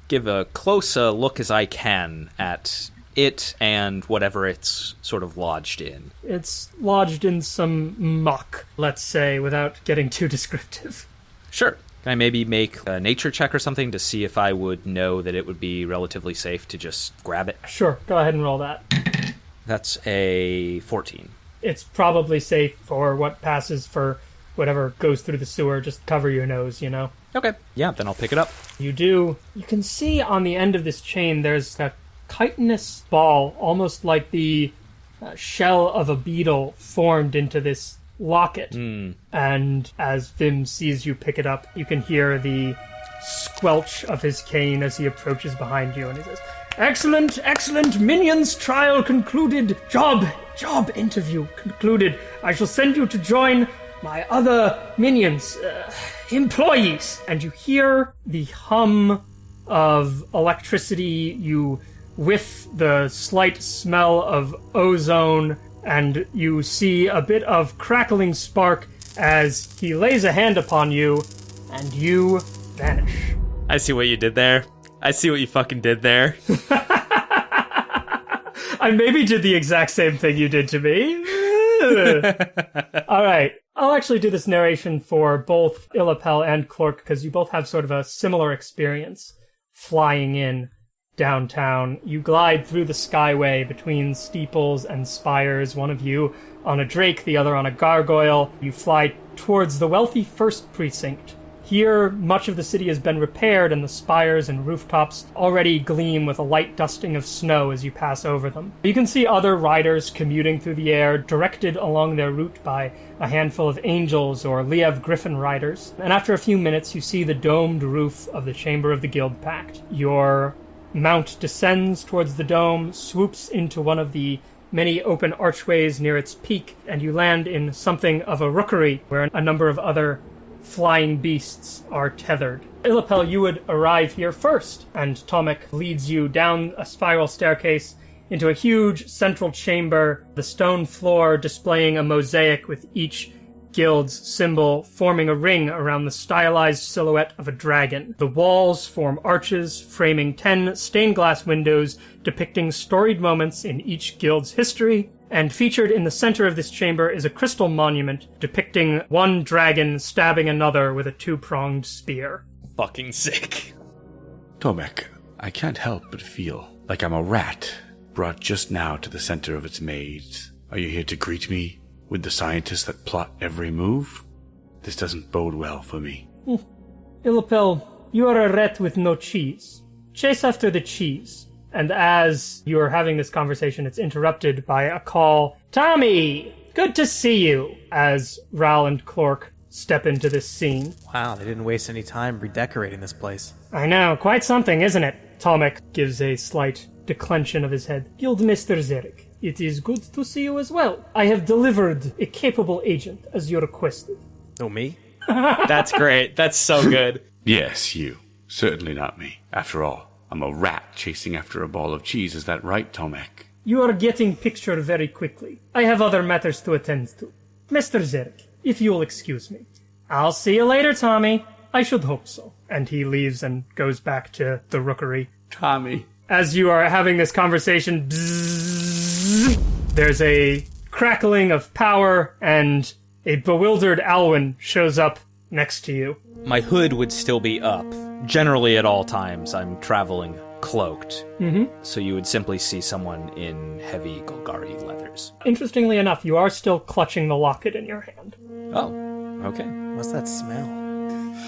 give a close look as I can at it and whatever it's sort of lodged in. It's lodged in some muck, let's say, without getting too descriptive. Sure. Can I maybe make a nature check or something to see if I would know that it would be relatively safe to just grab it? Sure, go ahead and roll that. That's a 14. It's probably safe for what passes for whatever goes through the sewer. Just cover your nose, you know? Okay. Yeah, then I'll pick it up. You do. You can see on the end of this chain there's a chitinous ball, almost like the uh, shell of a beetle formed into this locket. And as Vim sees you pick it up, you can hear the squelch of his cane as he approaches behind you and he says, Excellent, excellent. Minions trial concluded. Job, job interview concluded. I shall send you to join my other minions, uh, employees. And you hear the hum of electricity. You whiff the slight smell of ozone, and you see a bit of crackling spark as he lays a hand upon you, and you vanish. I see what you did there. I see what you fucking did there. I maybe did the exact same thing you did to me. All right. I'll actually do this narration for both Illapel and Clork because you both have sort of a similar experience flying in downtown. You glide through the skyway between steeples and spires, one of you on a drake, the other on a gargoyle. You fly towards the wealthy first precinct. Here, much of the city has been repaired, and the spires and rooftops already gleam with a light dusting of snow as you pass over them. You can see other riders commuting through the air, directed along their route by a handful of angels or Liev Griffin riders. And after a few minutes, you see the domed roof of the Chamber of the Guild Pact. Your mount descends towards the dome, swoops into one of the many open archways near its peak, and you land in something of a rookery where a number of other flying beasts are tethered. Illapel, you would arrive here first, and Tomek leads you down a spiral staircase into a huge central chamber, the stone floor displaying a mosaic with each guild's symbol forming a ring around the stylized silhouette of a dragon. The walls form arches framing ten stained glass windows depicting storied moments in each guild's history, and featured in the center of this chamber is a crystal monument depicting one dragon stabbing another with a two-pronged spear. fucking sick. Tomek, I can't help but feel like I'm a rat brought just now to the center of its maze. Are you here to greet me with the scientists that plot every move? This doesn't bode well for me. Hmm. Illapel, you are a rat with no cheese. Chase after the cheese. And as you are having this conversation, it's interrupted by a call. Tommy! Good to see you! As Ral and Clork step into this scene. Wow, they didn't waste any time redecorating this place. I know, quite something, isn't it? Tomek gives a slight declension of his head. Guildmaster Zarek, it is good to see you as well. I have delivered a capable agent as you requested. Oh, me? That's great. That's so good. Yes, you. Certainly not me. After all, I'm a rat chasing after a ball of cheese. Is that right, Tomek? You are getting pictured very quickly. I have other matters to attend to. Mr. Zarek, if you'll excuse me. I'll see you later, Tommy. I should hope so. And he leaves and goes back to the rookery. Tommy. As you are having this conversation, bzzz, there's a crackling of power, and a bewildered Alwyn shows up next to you. My hood would still be up. Generally, at all times, I'm traveling cloaked. Mm-hmm. So you would simply see someone in heavy Golgari leathers. Interestingly enough, you are still clutching the locket in your hand. Oh, okay. What's that smell?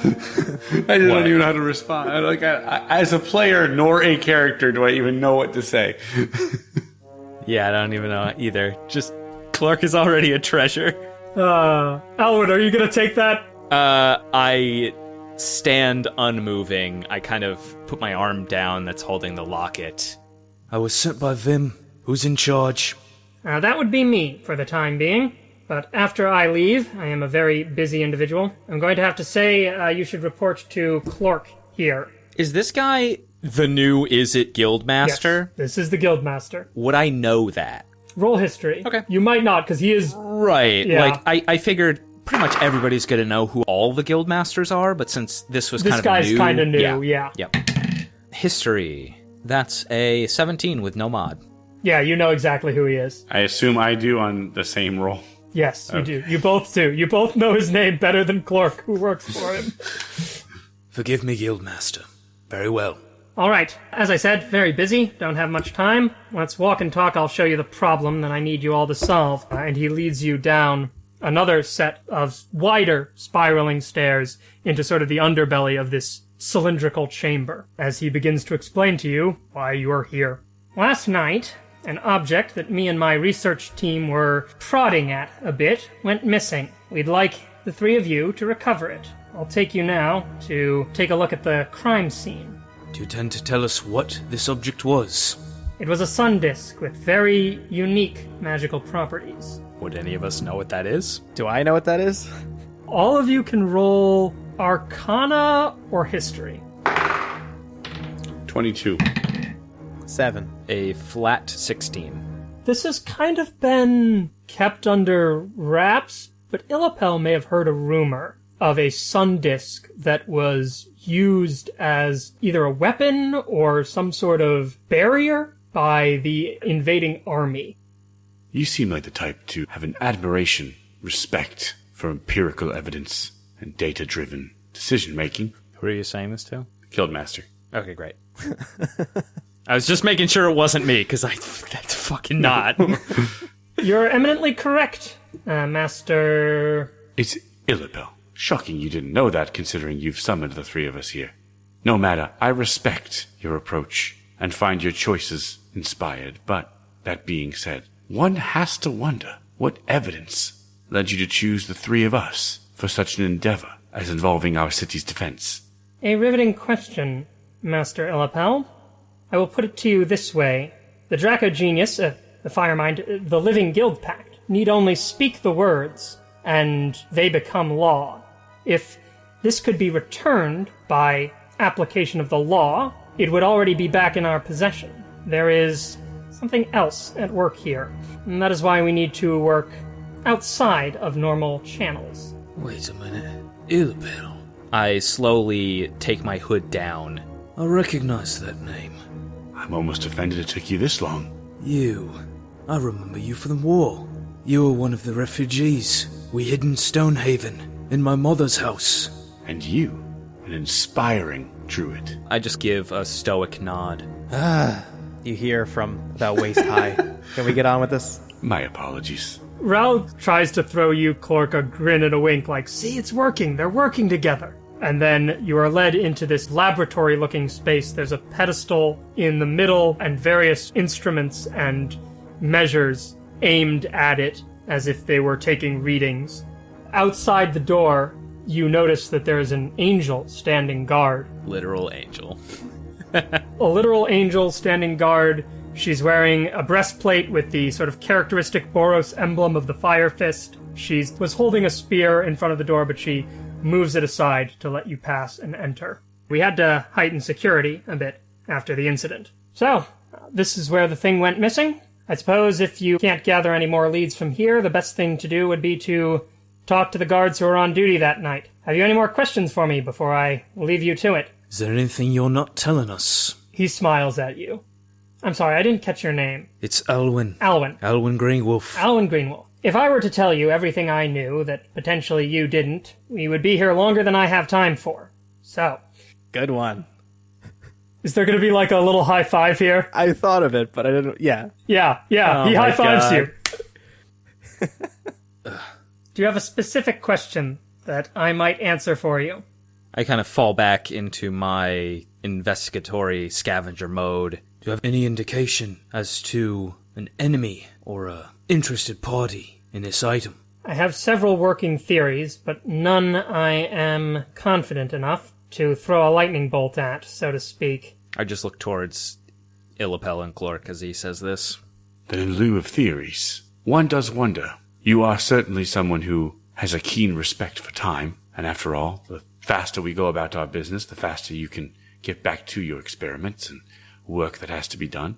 I don't even know how to respond. I- Like, I, I, as a player nor a character, do I even know what to say? Yeah, I don't even know either. Just Clork is already a treasure. Uh, Alwyn, are you gonna take that? Uh, I stand unmoving. I kind of put my arm down that's holding the locket. I was sent by Vim. Who's in charge? Uh, that would be me for the time being. But after I leave, I am a very busy individual. I'm going to have to say uh, you should report to Clork here. Is this guy the new Izzet Guildmaster? Yes, this is the Guildmaster. Would I know that? Roll history. Okay. You might not, because he is. Right. Yeah. Like I, I figured pretty much everybody's gonna know who all the guildmasters are, but since this was This kind of This guy's new, kinda new, yeah. yeah. Yep. History. That's a 17 with no mod. Yeah, you know exactly who he is. I assume I do on the same roll. Yes, you do. You both do. You both know his name better than Clork, who works for him. Forgive me, Guildmaster. Very well. All right. As I said, very busy. Don't have much time. Let's walk and talk. I'll show you the problem that I need you all to solve. And he leads you down another set of wider spiraling stairs into sort of the underbelly of this cylindrical chamber as he begins to explain to you why you are here. Last night, an object that me and my research team were prodding at a bit went missing. We'd like the three of you to recover it. I'll take you now to take a look at the crime scene. Do you tend to tell us what this object was? It was a sun disk with very unique magical properties. Would any of us know what that is? Do I know what that is? All of you can roll Arcana or History. 22. Seven. A flat 16. This has kind of been kept under wraps, but Illapel may have heard a rumor of a sun disk that was used as either a weapon or some sort of barrier by the invading army. You seem like the type to have an admiration, respect for empirical evidence and data driven decision making. Who are you saying this to? Guildmaster. Okay, great. I was just making sure it wasn't me, because I that's fucking not. You're eminently correct, uh, Master. It's Illapel. Shocking you didn't know that considering you've summoned the three of us here. No matter, I respect your approach and find your choices inspired, but that being said, one has to wonder what evidence led you to choose the three of us for such an endeavor as involving our city's defense. A riveting question, Master Illapel. I will put it to you this way. The Dracogenius, uh, the Firemind, uh, the Living Guild Pact, need only speak the words, and they become law. If this could be returned by application of the law, it would already be back in our possession. There is something else at work here, and that is why we need to work outside of normal channels. Wait a minute. Illapel. I slowly take my hood down. I recognize that name. I'm almost offended it took you this long. You. I remember you from the war. You were one of the refugees we hid in Stonehaven, in my mother's house. And you, an inspiring druid. I just give a stoic nod. Ah, You hear from about waist high. Can we get on with this? My apologies. Ral tries to throw you, Clork, a grin and a wink, like, see, it's working. They're working together. And then you are led into this laboratory looking space. There's a pedestal in the middle and various instruments and measures aimed at it as if they were taking readings. Outside the door, you notice that there is an angel standing guard. Literal angel. a literal angel standing guard. She's wearing a breastplate with the sort of characteristic Boros emblem of the Fire Fist. She was holding a spear in front of the door, but she moves it aside to let you pass and enter. We had to heighten security a bit after the incident. So, uh, this is where the thing went missing. I suppose if you can't gather any more leads from here, the best thing to do would be to talk to the guards who were on duty that night. Have you any more questions for me before I leave you to it? Is there anything you're not telling us? He smiles at you. I'm sorry, I didn't catch your name. It's Alwyn. Alwyn. Alwyn Greenwolf. Alwyn Greenwolf. If I were to tell you everything I knew that potentially you didn't, we would be here longer than I have time for. So, Good one. is there going to be like a little high five here? I thought of it, but I didn't. Yeah. Yeah, yeah, Oh he high fives you. Do you have a specific question that I might answer for you? I kind of fall back into my investigatory scavenger mode. Do you have any indication as to an enemy or a interested party in this item? I have several working theories, but none I am confident enough to throw a lightning bolt at, so to speak. I just look towards Illapel and Clork as he says this. Then, in lieu of theories, one does wonder. You are certainly someone who has a keen respect for time, and after all, the faster we go about our business, the faster you can get back to your experiments and work that has to be done.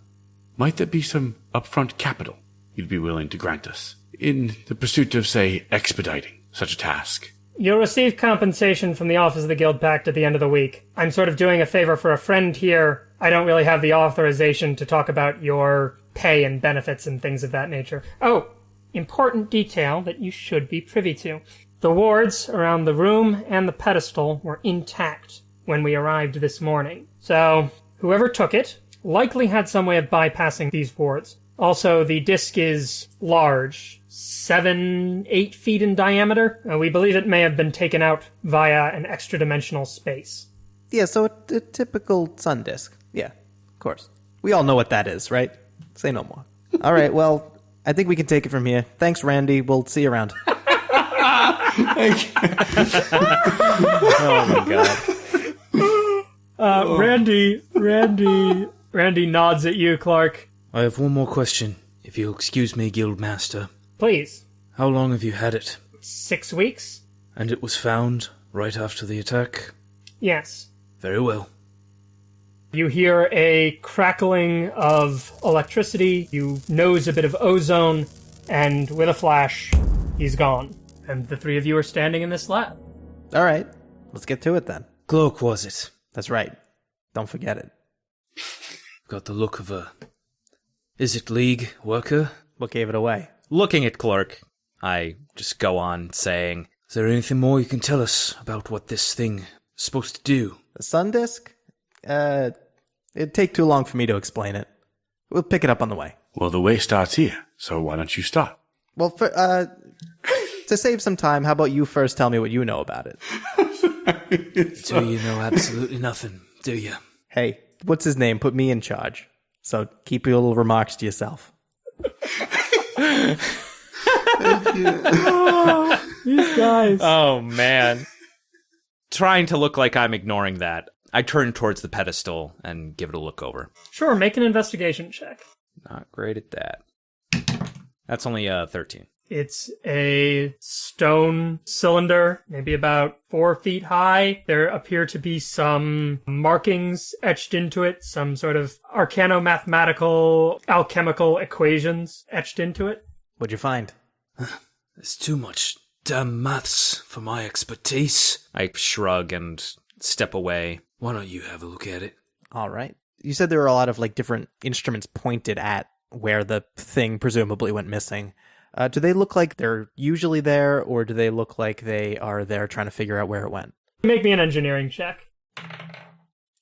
Might there be some upfront capital you'd be willing to grant us in the pursuit of, say, expediting such a task? You'll receive compensation from the Office of the Guild Pact at the end of the week. I'm sort of doing a favor for a friend here. I don't really have the authorization to talk about your pay and benefits and things of that nature. Oh, important detail that you should be privy to. The wards around the room and the pedestal were intact when we arrived this morning. So, whoever took it likely had some way of bypassing these wards. Also, the disc is large, seven, eight feet in diameter. Uh, we believe it may have been taken out via an extra dimensional space. Yeah, so a, a typical sun disk. Yeah, of course. We all know what that is, right? Say no more. All right, well, I think we can take it from here. Thanks, Randy. We'll see you around. Oh my god. Uh, Randy, Randy, Randy nods at you, Clork. I have one more question, if you'll excuse me, Guildmaster. Please. How long have you had it? Six weeks? And it was found right after the attack? Yes. Very well. You hear a crackling of electricity. You nose a bit of ozone, and with a flash, he's gone. And the three of you are standing in this lab. All right, let's get to it then. Clork was it? That's right. Don't forget it. Got the look of a. Izzet League worker? What gave it away? Looking at Clork, I just go on saying, Is there anything more you can tell us about what this thing is supposed to do? The sun disk? Uh, it'd take too long for me to explain it. We'll pick it up on the way. Well, the way starts here, so why don't you start? Well, for, uh, to save some time, how about you first tell me what you know about it? Do you know absolutely nothing, do you? Hey, what's his name? Put me in charge. So keep your little remarks to yourself. These guys. Oh man. Trying to look like I'm ignoring that, I turn towards the pedestal and give it a look over. Sure, make an investigation check. Not great at that. That's only uh 13. It's a stone cylinder, maybe about four feet high. There appear to be some markings etched into it, some sort of arcano-mathematical, alchemical equations etched into it. What'd you find? There's too much damn maths for my expertise. I shrug and step away. Why don't you have a look at it? All right. You said there were a lot of like different instruments pointed at where the thing presumably went missing. Uh, do they look like they're usually there, or do they look like they are there trying to figure out where it went? Make me an engineering check.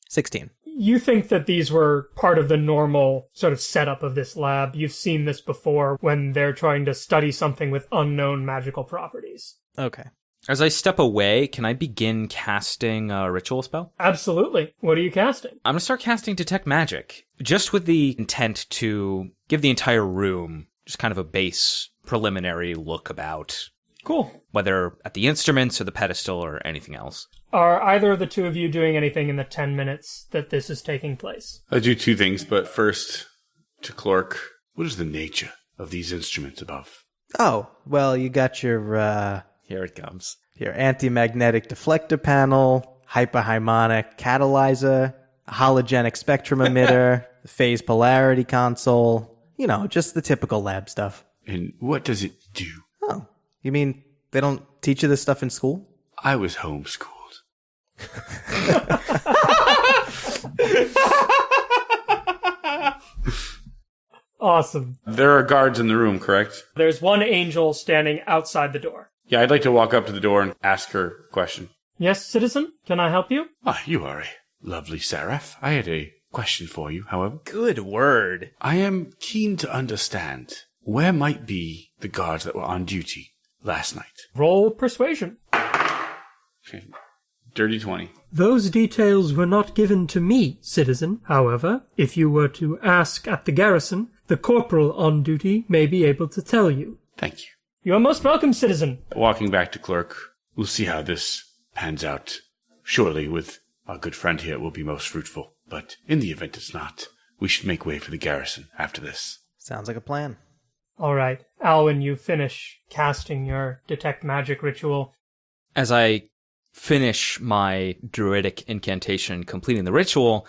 16. You think that these were part of the normal sort of setup of this lab. You've seen this before when they're trying to study something with unknown magical properties. Okay. As I step away, can I begin casting a ritual spell? Absolutely. What are you casting? I'm gonna start casting Detect Magic, just with the intent to give the entire room just kind of a base preliminary look about Cool. whether at the instruments or the pedestal or anything else. Are either of the two of you doing anything in the 10 minutes that this is taking place? I do two things, but first, to Clork, what is the nature of these instruments above? Oh, well, you got your uh, Here it comes. your anti-magnetic deflector panel, hyperharmonic catalyzer, a hologenic spectrum emitter, phase polarity console. You know, just the typical lab stuff. And what does it do? Oh, you mean they don't teach you this stuff in school? I was homeschooled. Awesome. There are guards in the room, correct? There's one angel standing outside the door. Yeah, I'd like to walk up to the door and ask her a question. Yes, citizen? Can I help you? Ah, you are a lovely seraph. I had a question for you, however. Good word. I am keen to understand where might be the guards that were on duty last night. Roll persuasion. Okay. Dirty 20. Those details were not given to me, citizen. However, if you were to ask at the garrison, the corporal on duty may be able to tell you. Thank you. You are most welcome, citizen. Walking back to Clerk, we'll see how this pans out. Surely, with our good friend here, it will be most fruitful. But in the event it's not, we should make way for the garrison after this. Sounds like a plan. All right, Alwyn, you finish casting your detect magic ritual. As I finish my druidic incantation, completing the ritual,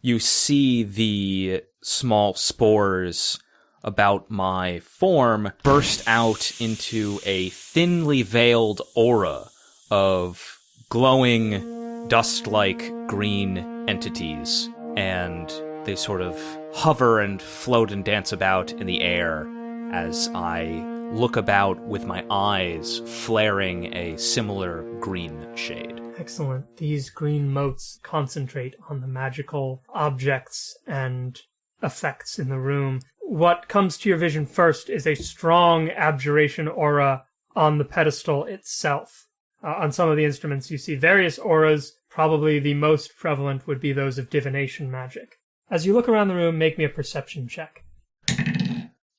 you see the small spores about my form burst out into a thinly veiled aura of glowing, dust like green entities. And they sort of hover and float and dance about in the air as I look about with my eyes flaring a similar green shade. Excellent. These green motes concentrate on the magical objects and effects in the room. What comes to your vision first is a strong abjuration aura on the pedestal itself. Uh, on some of the instruments, you see various auras. Probably the most prevalent would be those of divination magic. As you look around the room, make me a perception check.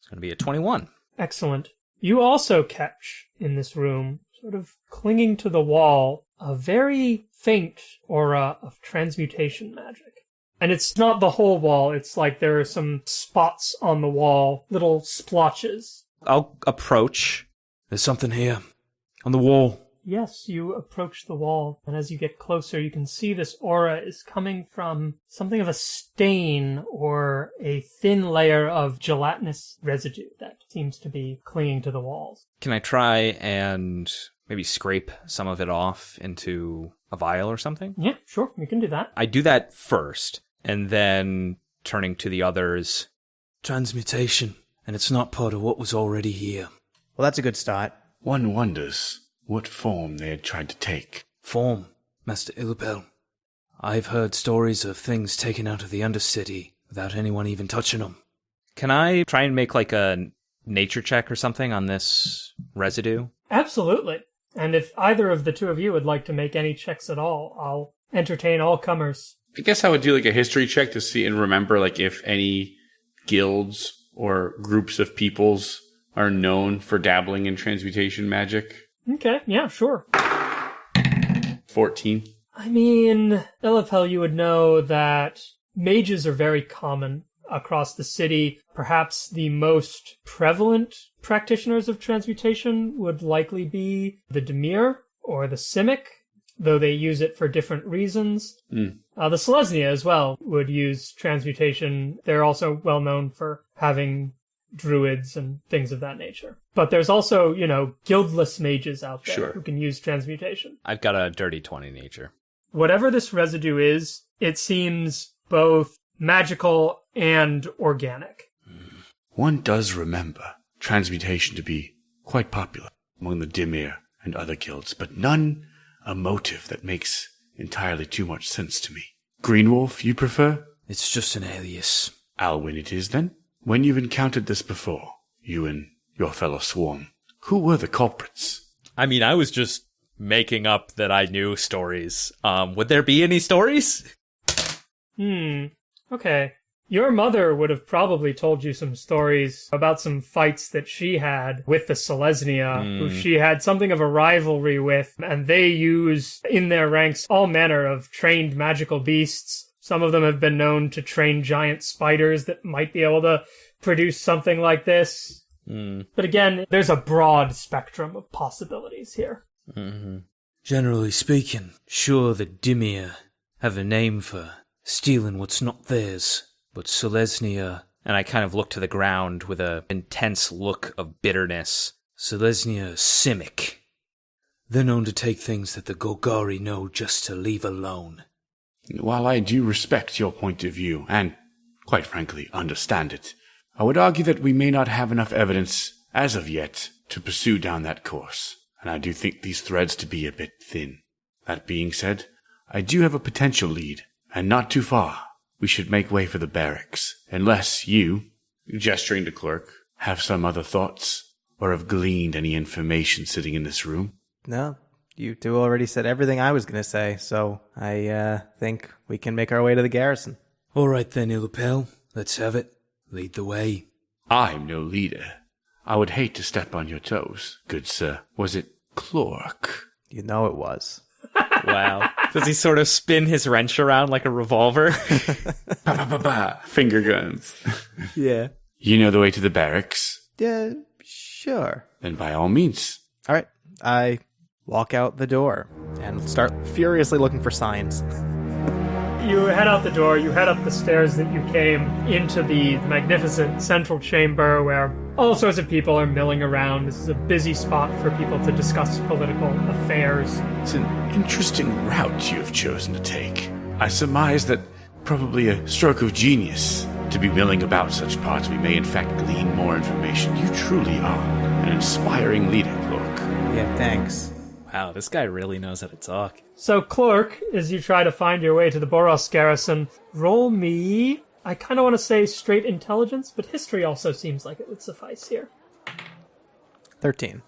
It's going to be a 21. Excellent. You also catch in this room, sort of clinging to the wall, a very faint aura of transmutation magic. And it's not the whole wall, it's like there are some spots on the wall, little splotches. I'll approach. There's something here. On the wall. Yes, you approach the wall, and as you get closer, you can see this aura is coming from something of a stain or a thin layer of gelatinous residue that seems to be clinging to the walls. Can I try and maybe scrape some of it off into a vial or something? Yeah, sure, you can do that. I do that first, and then turning to the others. Transmutation. And it's not part of what was already here. Well, that's a good start. One wonders what form they had tried to take. Form, Master Illapel. I've heard stories of things taken out of the Undercity without anyone even touching them. Can I try and make like a nature check or something on this residue? Absolutely. And if either of the two of you would like to make any checks at all, I'll entertain all comers. I guess I would do like a history check to see and remember like if any guilds or groups of peoples are known for dabbling in transmutation magic. Okay, yeah, sure. 14. I mean, Illapel, you would know that mages are very common across the city. Perhaps the most prevalent practitioners of transmutation would likely be the Dimir or the Simic, though they use it for different reasons. Mm. Uh, the Selesnya as well would use transmutation. They're also well known for having druids and things of that nature. But there's also, you know, guildless mages out there Sure. who can use transmutation. I've got a dirty 20 nature. Whatever this residue is, it seems both magical and organic. Hmm. One does remember transmutation to be quite popular among the Dimir and other guilds, but none a motive that makes entirely too much sense to me. Greenwolf, you prefer? It's just an alias. Alwyn it is then? When you've encountered this before, you and your fellow swarm, who were the culprits? I mean, I was just making up that I knew stories. Um, would there be any stories? Hmm. Okay. Your mother would have probably told you some stories about some fights that she had with the Selesnya, who she had something of a rivalry with, and they use in their ranks all manner of trained magical beasts. Some of them have been known to train giant spiders that might be able to produce something like this. Hmm. But again, there's a broad spectrum of possibilities here. Mm-hmm. Generally speaking, sure the Dimir have a name for stealing what's not theirs, but Selesnya, And I kind of look to the ground with a intense look of bitterness. Selesnya Simic. They're known to take things that the Golgari know just to leave alone. While I do respect your point of view, and, quite frankly, understand it, I would argue that we may not have enough evidence, as of yet, to pursue down that course, and I do think these threads to be a bit thin. That being said, I do have a potential lead, and not too far. We should make way for the barracks, unless you, Gesturing to clerk. have some other thoughts, or have gleaned any information sitting in this room. No, you two already said everything I was going to say, so I uh, think we can make our way to the garrison. All right then, Illapel, let's have it. Lead the way. I'm no leader. I would hate to step on your toes, good sir. Was it Clork? You know it was. Wow. Does he sort of spin his wrench around like a revolver? Ba, ba, ba, ba. Finger guns. Yeah. you know the way to the barracks? Yeah, sure. Then by all means. All right. I walk out the door and start furiously looking for signs. You head out the door, you head up the stairs that you came into the magnificent central chamber where all sorts of people are milling around. This is a busy spot for people to discuss political affairs. It's an interesting route you have chosen to take. I surmise that probably a stroke of genius to be milling about such parts. We may in fact glean more information. You truly are an inspiring leader, Clork. Yeah, thanks. Wow, this guy really knows how to talk. So, Clork, as you try to find your way to the Boros garrison, roll me. I kind of want to say straight intelligence, but history also seems like it would suffice here. 13.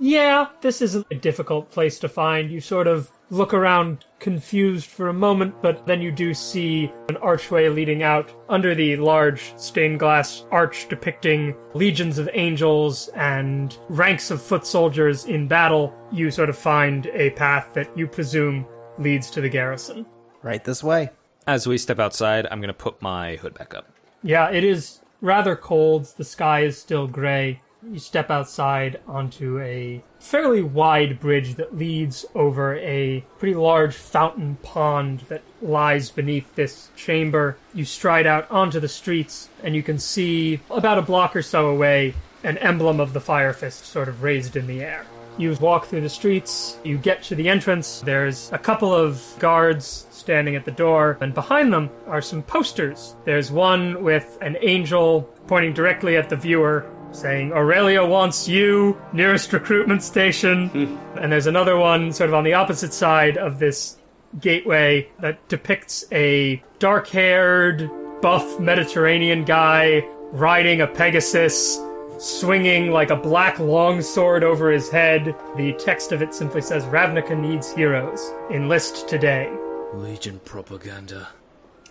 Yeah, this isn't a difficult place to find. You sort of look around confused for a moment, but then you do see an archway leading out under the large stained glass arch depicting legions of angels and ranks of foot soldiers in battle. You sort of find a path that you presume leads to the garrison. Right this way. As we step outside, I'm going to put my hood back up. Yeah, it is rather cold. The sky is still gray. You step outside onto a fairly wide bridge that leads over a pretty large fountain pond that lies beneath this chamber. You stride out onto the streets, and you can see about a block or so away an emblem of the Fire Fist sort of raised in the air. You walk through the streets, you get to the entrance. There's a couple of guards standing at the door, and behind them are some posters. There's one with an angel pointing directly at the viewer, saying, Aurelia wants you, nearest recruitment station. Hmm. and there's another one sort of on the opposite side of this gateway that depicts a dark haired, buff Mediterranean guy riding a Pegasus swinging like a black longsword over his head. The text of it simply says Ravnica needs heroes. Enlist today. Legion propaganda.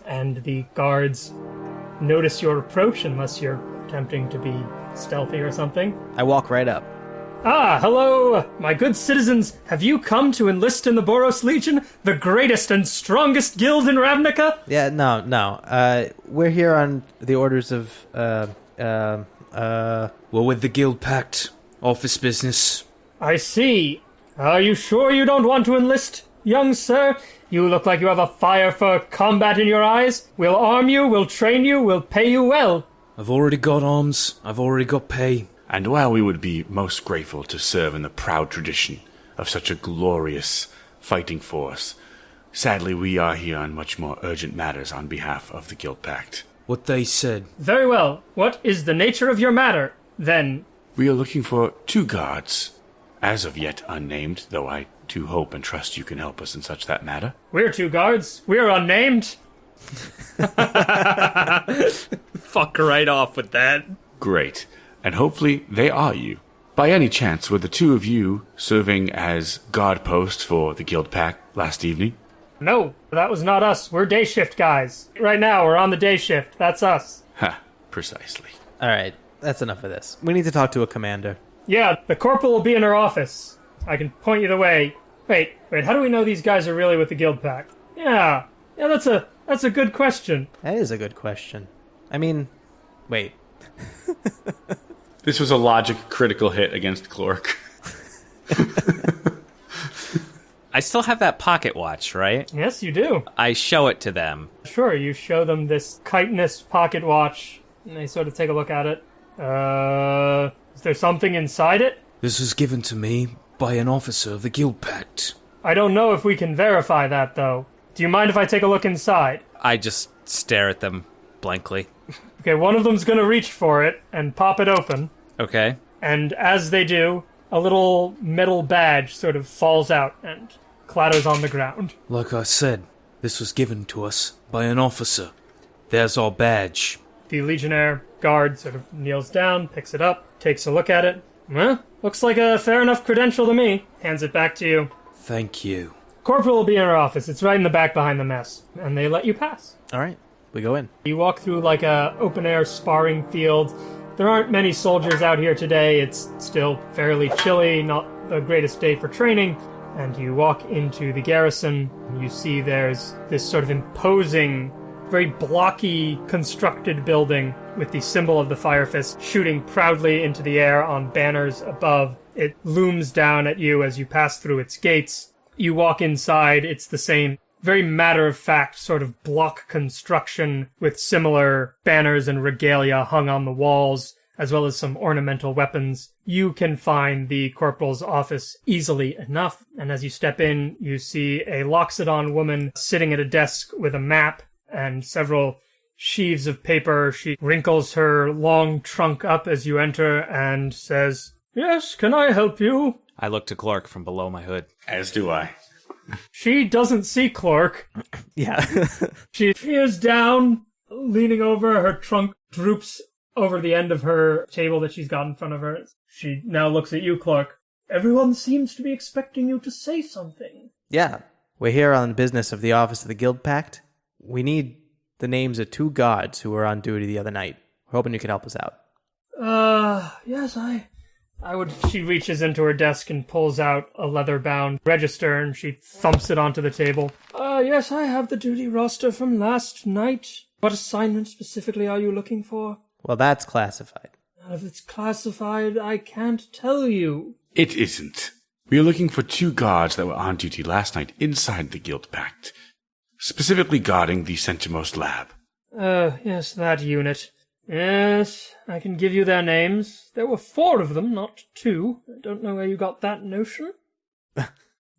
And the guards notice your approach unless you're attempting to be stealthy or something. I walk right up. Ah, hello, my good citizens. Have you come to enlist in the Boros Legion, the greatest and strongest guild in Ravnica? Yeah, no, no. Uh, we're here on the orders of, uh, uh, uh, We're with the Guild Pact. Office business. I see. Are you sure you don't want to enlist, young sir? You look like you have a fire for combat in your eyes. We'll arm you, we'll train you, we'll pay you well. I've already got arms. I've already got pay. And while we would be most grateful to serve in the proud tradition of such a glorious fighting force, sadly we are here on much more urgent matters on behalf of the Guild Pact. What they said. Very well. What is the nature of your matter, then? We are looking for two guards, as of yet unnamed, though I do hope and trust you can help us in such that matter. We're two guards. We're unnamed. Fuck right off with that. Great. And hopefully they are you. By any chance, were the two of you serving as guard posts for the Guild Pact last evening? No, that was not us. We're day shift guys. Right now, we're on the day shift. That's us. Ha, precisely. all right. That's enough of this. We need to talk to a commander. Yeah, the corporal will be in her office. I can point you the way. Wait, wait, how do we know these guys are really with the Guild Pact? Yeah. Yeah, that's a that's a good question. That is a good question. I mean, wait. This was a logic critical hit against Clork. I still have that pocket watch, right? Yes, you do. I show it to them. Sure, you show them this chitinous pocket watch, and they sort of take a look at it. Uh, is there something inside it? This was given to me by an officer of the Guild Pact. I don't know if we can verify that, though. Do you mind if I take a look inside? I just stare at them blankly. Okay, one of them's gonna reach for it and pop it open, Okay. and as they do, a little metal badge sort of falls out and clatters on the ground. Like I said, this was given to us by an officer. There's our badge. The Legionnaire guard sort of kneels down, picks it up, takes a look at it. Well, looks like a fair enough credential to me. Hands it back to you. Thank you. Corporal will be in our office. It's right in the back behind the mess. And they let you pass. All right. We go in. You walk through like a open air sparring field. There aren't many soldiers out here today. It's still fairly chilly, not the greatest day for training. And you walk into the garrison, you see there's this sort of imposing, very blocky constructed building with the symbol of the Fire Fist shooting proudly into the air on banners above. It looms down at you as you pass through its gates. You walk inside, it's the same very matter of fact sort of block construction with similar banners and regalia hung on the walls, as well as some ornamental weapons. You can find the corporal's office easily enough, and as you step in, you see a Loxodon woman sitting at a desk with a map and several sheaves of paper. She wrinkles her long trunk up as you enter and says, Yes, can I help you? I look to Clork from below my hood. As do I. She doesn't see Clork. Yeah. She peers down, leaning over. Her trunk droops over the end of her table that she's got in front of her. She now looks at you, Clork. Everyone seems to be expecting you to say something. yeah. We're here on business of the Office of the Guild Pact. We need the names of two guards who were on duty the other night. We're hoping you can help us out. Uh, yes, I. I would. She reaches into her desk and pulls out a leather bound register and she thumps it onto the table. Uh, yes, I have the duty roster from last night. What assignment specifically are you looking for? Well, that's classified. If it's classified, I can't tell you. It isn't. We are looking for two guards that were on duty last night inside the Guild Pact, specifically guarding the centermost lab. Uh, yes, that unit. Yes, I can give you their names. There were four of them, not two. I don't know where you got that notion.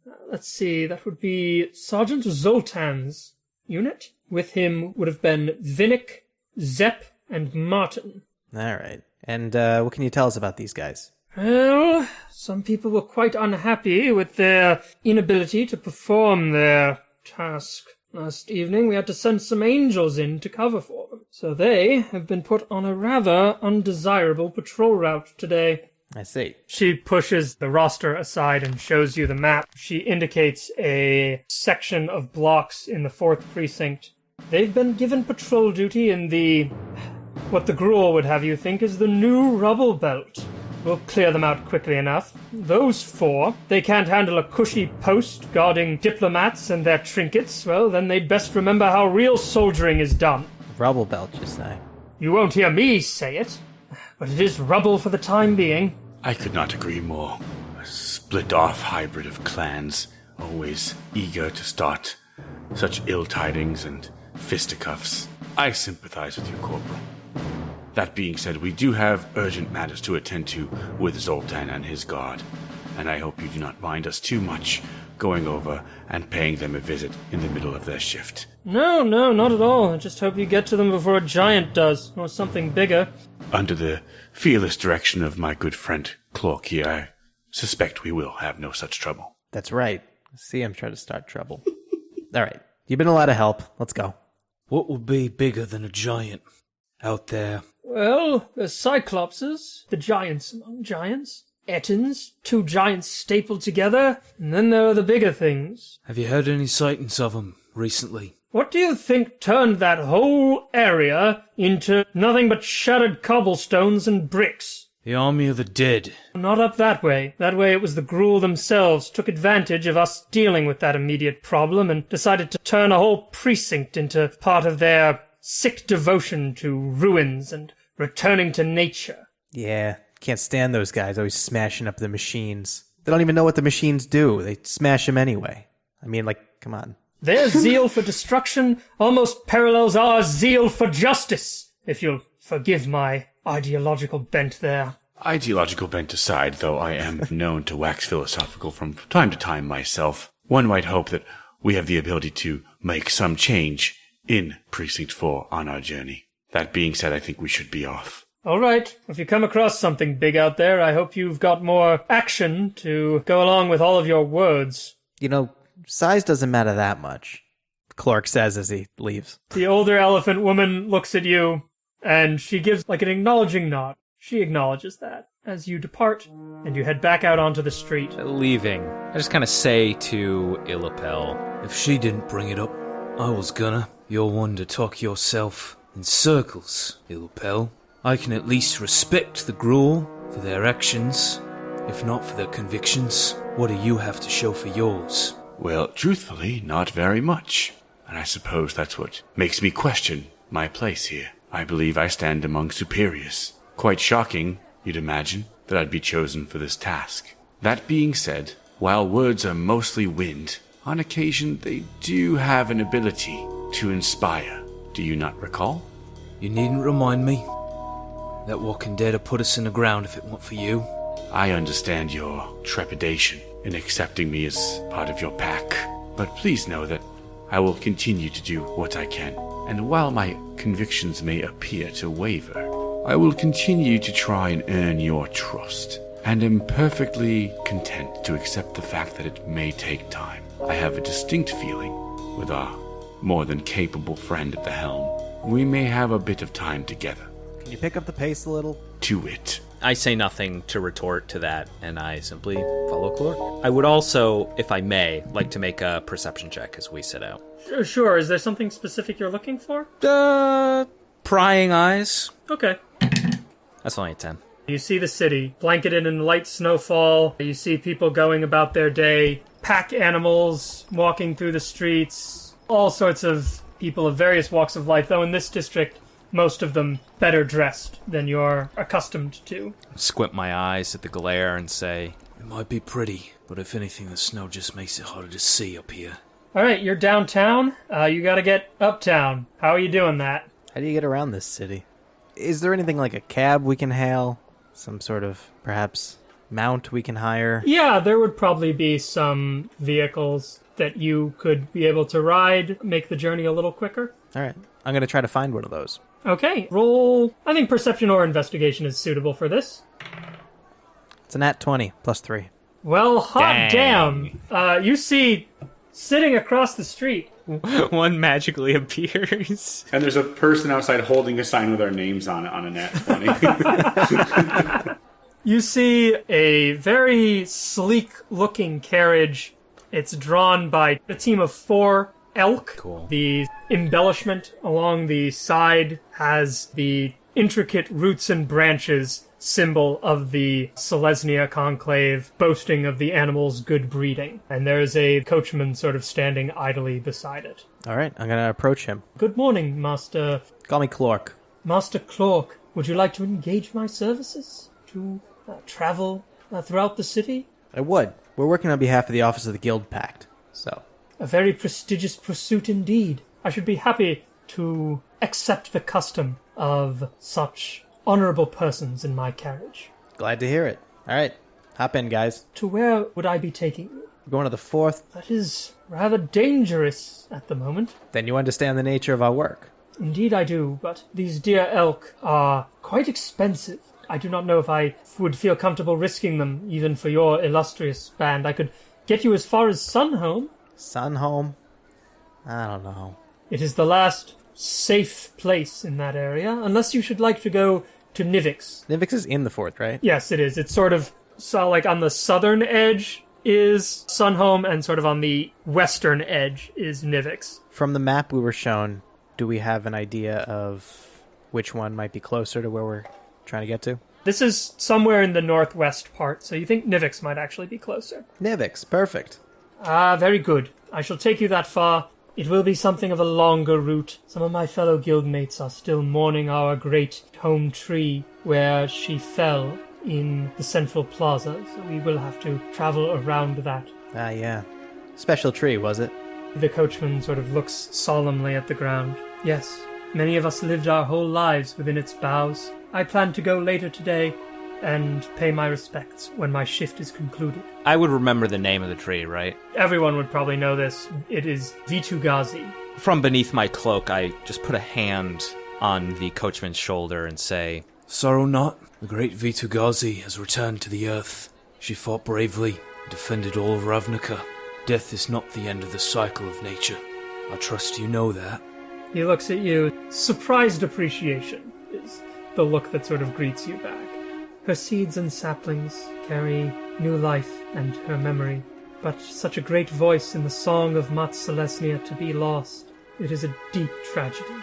Uh, Let's see, that would be Sergeant Zoltan's unit. With him would have been Vinnick, Zepp, and Martin. All right. And uh, what can you tell us about these guys? Well, some people were quite unhappy with their inability to perform their task. Last evening we had to send some angels in to cover for them. So they have been put on a rather undesirable patrol route today. I see. She pushes the roster aside and shows you the map. She indicates a section of blocks in the fourth precinct. They've been given patrol duty in the. what the Gruul would have you think is the new rubble belt. We'll clear them out quickly enough. Those four, they can't handle a cushy post guarding diplomats and their trinkets. Well, then they'd best remember how real soldiering is done. Rubble belt, you say? You won't hear me say it, but it is rubble for the time being. I could not agree more. A split off hybrid of clans, always eager to start such ill tidings and fisticuffs. I sympathize with you, Corporal. That being said, we do have urgent matters to attend to with Zoltan and his guard, and I hope you do not mind us too much going over and paying them a visit in the middle of their shift. No, no, not at all. I just hope you get to them before a giant does, or something bigger. Under the fearless direction of my good friend Clork here, I suspect we will have no such trouble. That's right. See him try to start trouble. All right. You've been a lot of help. Let's go. What would be bigger than a giant out there? Well, the Cyclopses, the giants among giants. Ettins, two giants stapled together, and then there are the bigger things. Have you heard any sightings of 'em recently? What do you think turned that whole area into nothing but shattered cobblestones and bricks? The army of the dead. Not up that way. That way it was the Gruul themselves took advantage of us dealing with that immediate problem and decided to turn a whole precinct into part of their sick devotion to ruins and returning to nature. Yeah. Can't stand those guys always smashing up the machines. They don't even know what the machines do. They smash them anyway. I mean, like, come on. Their zeal for destruction almost parallels our zeal for justice, if you'll forgive my ideological bent there. Ideological bent aside, though I am known to wax philosophical from time to time myself, one might hope that we have the ability to make some change in Precinct 4 on our journey. That being said, I think we should be off. All right, if you come across something big out there, I hope you've got more action to go along with all of your words. You know, size doesn't matter that much. Clork says as he leaves. The older elephant woman looks at you, and she gives like an acknowledging nod. She acknowledges that as you depart, and you head back out onto the street. Leaving, I just kind of say to Illapel, If she didn't bring it up, I was gonna. You're one to talk yourself in circles, Illapel. I can at least respect the Gruul for their actions, if not for their convictions. What do you have to show for yours? Well, truthfully, not very much. And I suppose that's what makes me question my place here. I believe I stand among superiors. Quite shocking, you'd imagine, that I'd be chosen for this task. That being said, while words are mostly wind, on occasion they do have an ability to inspire. Do you not recall? You needn't remind me. That walking dead would put us in the ground if it weren't for you. I understand your trepidation in accepting me as part of your pack, but please know that I will continue to do what I can. And while my convictions may appear to waver, I will continue to try and earn your trust, and am perfectly content to accept the fact that it may take time. I have a distinct feeling, with our more than capable friend at the helm, we may have a bit of time together. Can you pick up the pace a little? To it. I say nothing to retort to that, and I simply follow Clork. I would also, if I may, like to make a perception check as we set out. Uh, Sure, is there something specific you're looking for? Uh, prying eyes. Okay. That's only a 10. You see the city, blanketed in light snowfall. You see people going about their day, pack animals walking through the streets, all sorts of people of various walks of life, though in this district, most of them better dressed than you're accustomed to. Squint my eyes at the glare and say, It might be pretty, but if anything, the snow just makes it harder to see up here. All right, you're downtown. Uh, you gotta get uptown. How are you doing that? How do you get around this city? Is there anything like a cab we can hail? Some sort of, perhaps, mount we can hire? Yeah, there would probably be some vehicles that you could be able to ride, make the journey a little quicker. All right. I'm going to try to find one of those. Okay, roll. I think perception or investigation is suitable for this. It's an at 20 plus 3. Well, hot Dang. damn. Uh, you see, sitting across the street, One magically appears. And there's a person outside holding a sign with our names on it on a net 20. you see a very sleek looking carriage. It's drawn by a team of four elk. Cool. The embellishment along the side has the intricate roots and branches symbol of the Selesnya conclave, boasting of the animal's good breeding. And there's a coachman sort of standing idly beside it. All right. I'm going to approach him. Good morning, Master Call me Clork. Master Clork, Would you like to engage my services to travel uh, throughout the city? I would. We're working on behalf of the Office of the Guild Pact. So, A very prestigious pursuit indeed. I should be happy to accept the custom of such honorable persons in my carriage. glad to hear it. All right. Hop in, guys. To where would I be taking you? We're going to the fourth. That is rather dangerous at the moment. Then you understand the nature of our work. Indeed, I do, but these dear elk are quite expensive. I do not know if I would feel comfortable risking them, even for your illustrious band. I could get you as far as Sunhome. Sun home? I don't know. It is the last safe place in that area, unless you should like to go to Nivix. Nivix is in the fourth, right? Yes, it is. It's sort of so like on the southern edge is Sunhome, and sort of on the western edge is Nivix. From the map we were shown, do we have an idea of which one might be closer to where we're trying to get to? This is somewhere in the northwest part, so you think Nivix might actually be closer. Nivix, perfect. Ah, very good. I shall take you that far. It will be something of a longer route. Some of my fellow guildmates are still mourning our great home tree where she fell in the central plaza, so we will have to travel around that. Ah, yeah. Special tree, was it? The coachman sort of looks solemnly at the ground. Yes, many of us lived our whole lives within its boughs. I plan to go later today and pay my respects when my shift is concluded. I would remember the name of the tree, right? Everyone would probably know this. It is Vitu-Ghazi. From beneath my cloak, I just put a hand on the coachman's shoulder and say, Sorrow not, the great Vitu-Ghazi has returned to the earth. She fought bravely, defended all of Ravnica. Death is not the end of the cycle of nature. I trust you know that. He looks at you. Surprised appreciation is the look that sort of greets you back. Her seeds and saplings carry new life and her memory, but such a great voice in the song of Mat Selesnya to be lost. It is a deep tragedy.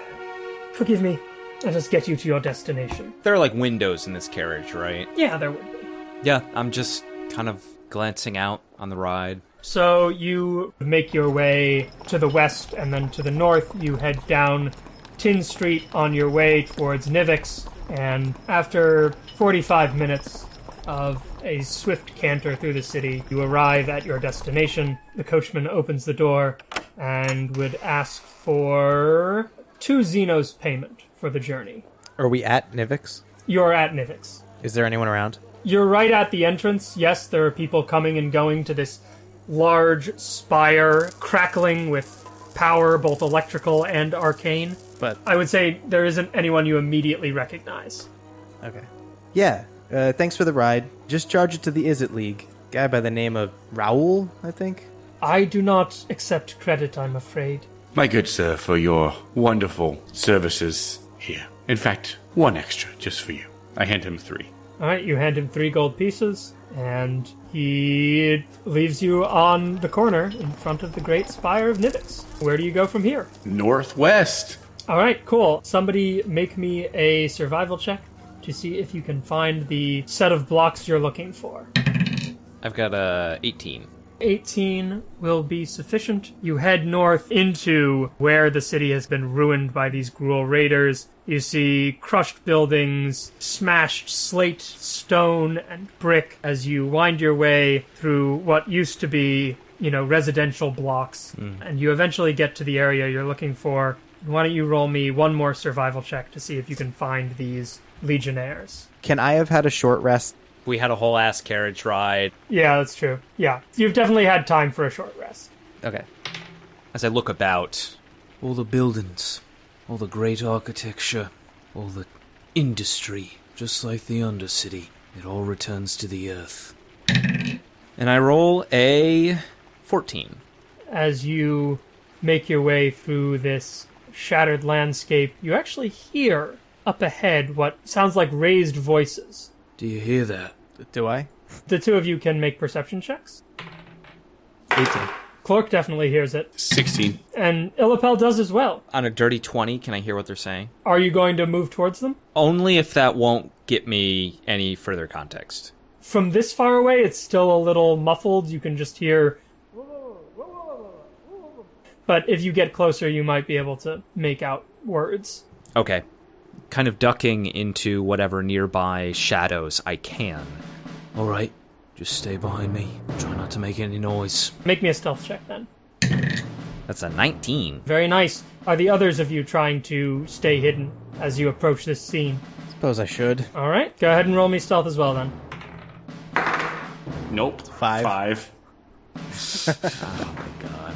Forgive me. Let us get you to your destination. There are like windows in this carriage, right? Yeah, there would be. Yeah, I'm just kind of glancing out on the ride. So you make your way to the west and then to the north. You head down Tin Street on your way towards Nivix, and after 45 minutes of a swift canter through the city, you arrive at your destination. The coachman opens the door and would ask for two zinos payment for the journey. Are we at Nivix? You're at Nivix. Is there anyone around? You're right at the entrance. Yes, there are people coming and going to this large spire, crackling with power, both electrical and arcane. But I would say there isn't anyone you immediately recognize. okay. Yeah. Uh, thanks for the ride. Just charge it to the Izzet League. Guy by the name of Ral, I think. I do not accept credit, I'm afraid. My good sir, for your wonderful services here. In fact, one extra just for you. I hand him three. All right, you hand him three gold pieces, and he leaves you on the corner in front of the great spire of Nivix. Where do you go from here? Northwest. All right, cool. Somebody make me a survival check to see if you can find the set of blocks you're looking for. I've got a 18. 18 will be sufficient. You head north into where the city has been ruined by these Gruul raiders. You see crushed buildings, smashed slate, stone, and brick as you wind your way through what used to be, you know, residential blocks. Mm. And you eventually get to the area you're looking for. Why don't you roll me one more survival check to see if you can find these legionnaires? Can I have had a short rest? We had a whole ass carriage ride. Yeah, that's true. Yeah, you've definitely had time for a short rest. Okay. As I look about, All the buildings, all the great architecture, all the industry, just like the Undercity, it all returns to the earth. and I roll a 14. as you make your way through this shattered landscape, you actually hear up ahead what sounds like raised voices. Do you hear that? Do I? The two of you can make perception checks. 18. Clork definitely hears it, 16. and Illapel does as well. On a dirty 20, can I hear what they're saying? Are you going to move towards them? Only if that won't get me any further context. From this far away, it's still a little muffled. You can just hear. But if you get closer, you might be able to make out words. Okay. Kind of ducking into whatever nearby shadows I can. All right, just stay behind me. Try not to make any noise. Make me a stealth check then. That's a 19. Very nice. Are the others of you trying to stay hidden as you approach this scene? Suppose I should. All right, go ahead and roll me stealth as well then. Nope. Five. Five. oh my God.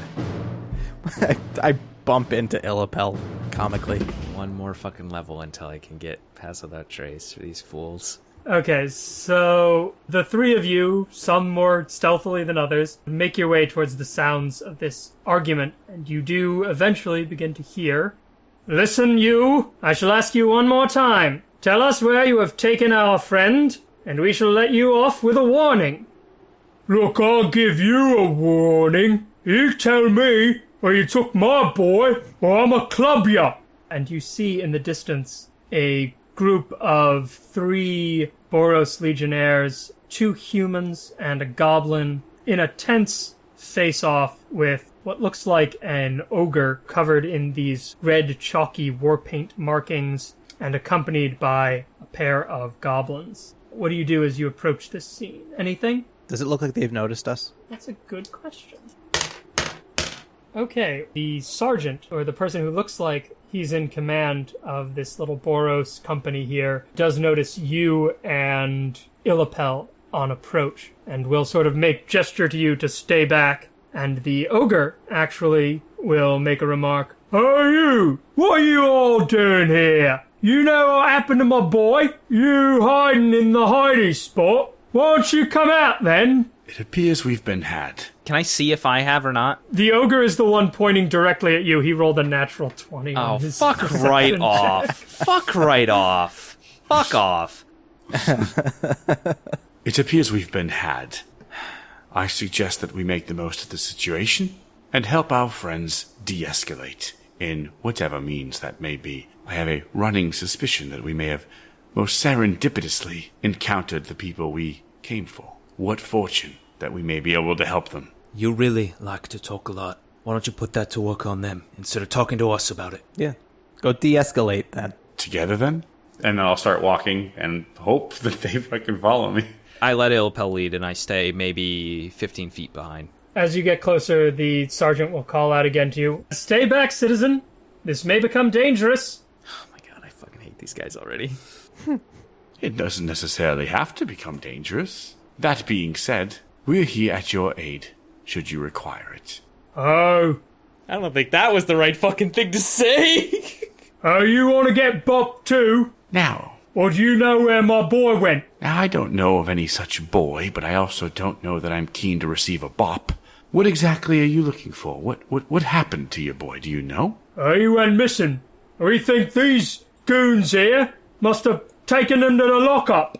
I, I bump into Illapel comically. One more fucking level until I can get past without trace for these fools. Okay, so the three of you, some more stealthily than others, make your way towards the sounds of this argument, and you do eventually begin to hear. Listen, you! I shall ask you one more time. Tell us where you have taken our friend, and we shall let you off with a warning. Look, I'll give you a warning. You tell me where you took my boy, or I'ma club ya. And you see in the distance a group of three Boros legionnaires, two humans, and a goblin in a tense face off with what looks like an ogre covered in these red chalky war paint markings and accompanied by a pair of goblins. What do you do as you approach this scene? Anything? Does it look like they've noticed us? That's a good question. Okay, the sergeant, or the person who looks like he's in command of this little Boros company here, does notice you and Illapel on approach, and will sort of make gesture to you to stay back. And the ogre actually will make a remark. Hey you! What are you all doing here? You know what happened to my boy? You hiding in the hiding spot? Why don't you come out then? It appears we've been had. Can I see if I have or not? The ogre is the one pointing directly at you. He rolled a natural 20. Oh, on his fuck perception right check. off. fuck right off. Fuck off. It appears we've been had. I suggest that we make the most of the situation and help our friends de escalate in whatever means that may be I have a running suspicion that we may have most serendipitously encountered the people we came for. What fortune that we may be able to help them. You really like to talk a lot. Why don't you put that to work on them instead of talking to us about it? Yeah. Go de escalate then. Together then? And then I'll start walking and hope that they fucking follow me. I let Illapel lead and I stay maybe 15 feet behind. As you get closer, the sergeant will call out again to you Stay back, citizen! This may become dangerous. Oh my god, I fucking hate these guys already. It doesn't necessarily have to become dangerous. That being said, we're here at your aid, should you require it. Oh, I don't think that was the right fucking thing to say. oh, you want to get bopped too? Now, Or do you know where my boy went? now I don't know of any such boy, but I also don't know that I'm keen to receive a bop. What exactly are you looking for? What what what happened to your boy? Do you know? Oh, he went missing. We think these goons here must have taken him to the lockup.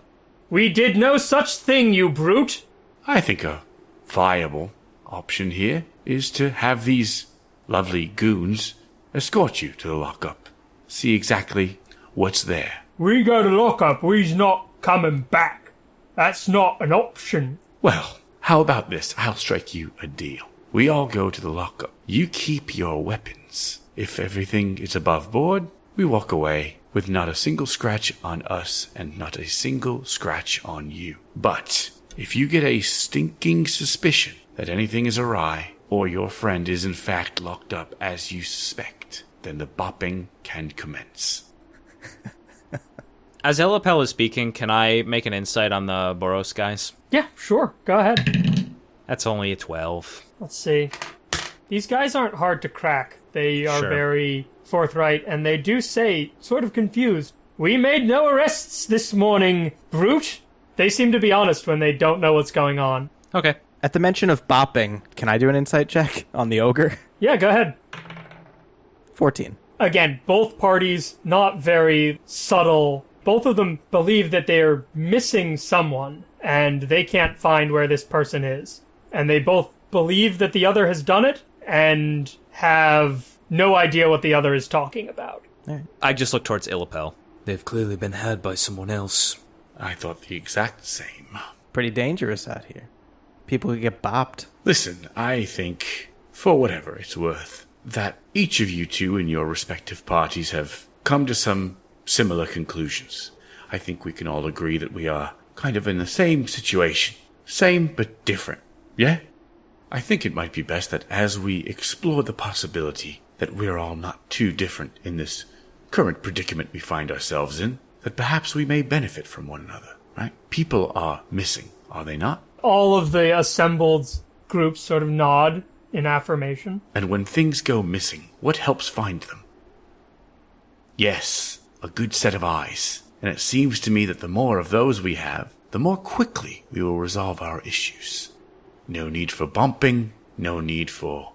We did no such thing, you brute. I think a viable option here is to have these lovely goons escort you to the lockup. See exactly what's there. We go to lockup, we's not coming back. That's not an option. Well, how about this? I'll strike you a deal. We all go to the lockup. You keep your weapons. If everything is above board, we walk away with not a single scratch on us and not a single scratch on you. But if you get a stinking suspicion that anything is awry or your friend is in fact locked up as you suspect, then the bopping can commence. As Illapel is speaking, can I make an insight on the Boros guys? Yeah, sure. Go ahead. That's only a 12. Let's see. These guys aren't hard to crack. They are Sure. very forthright, and they do say, sort of confused, We made no arrests this morning, brute. They seem to be honest when they don't know what's going on. Okay. At the mention of bopping, can I do an insight check on the ogre? Yeah, go ahead. 14. Again, both parties not very subtle. Both of them believe that they're missing someone, and they can't find where this person is. And they both believe that the other has done it, and have no idea what the other is talking about. I just look towards Illapel. They've clearly been had by someone else. I thought the exact same. Pretty dangerous out here. People could get bopped. Listen, I think, for whatever it's worth, that each of you two in your respective parties have come to some similar conclusions. I think we can all agree that we are kind of in the same situation. Same but different. Yeah? I think it might be best that as we explore the possibility that we're all not too different in this current predicament we find ourselves in, that perhaps we may benefit from one another, right? People are missing, are they not? All of the assembled groups sort of nod in affirmation. And when things go missing, what helps find them? Yes, a good set of eyes. And it seems to me that the more of those we have, the more quickly we will resolve our issues. No need for bumping, no need for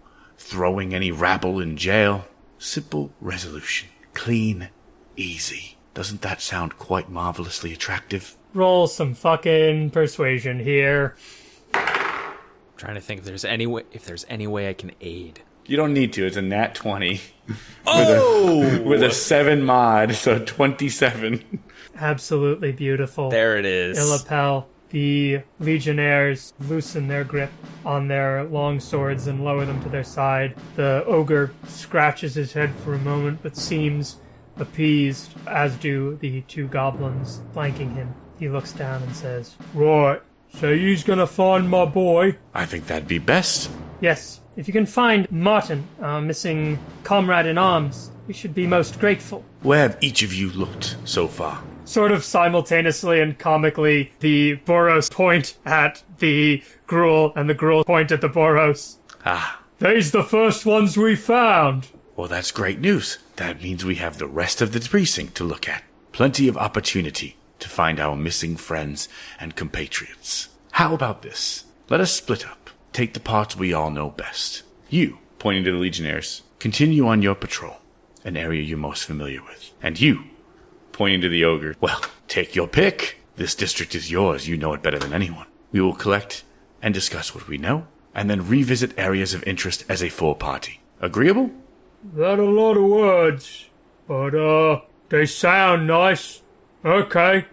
throwing any rabble in jail. Simple resolution. Clean, easy. Doesn't that sound quite marvelously attractive? Roll some fucking persuasion here. trying to think if there's any way if there's any way I can aid. You don't need to. It's a nat 20. Oh! with, a, oh! with a 7 mod, so 27. Absolutely beautiful. There it is. Illapel, the legionnaires loosen their grip on their long swords and lower them to their side. The ogre scratches his head for a moment, but seems appeased, as do the two goblins flanking him. He looks down and says, Right, so you's gonna find my boy? I think that'd be best. Yes, if you can find Martin, our missing comrade in arms, we should be most grateful. Where have each of you looked so far? Sort of simultaneously and comically, the Boros point at the Gruul and the Gruul point at the Boros. Ah, They's the first ones we found. Well, that's great news. That means we have the rest of the precinct to look at. Plenty of opportunity to find our missing friends and compatriots. How about this? Let us split up. Take the parts we all know best. You, Pointing to the Legionnaires. continue on your patrol, an area you're most familiar with. And you, Pointing to the Ogre. well, take your pick. This district is yours. You know it better than anyone. We will collect and discuss what we know, and then revisit areas of interest as a full party. Agreeable? That a lot of words. but, uh, they sound nice. Okay.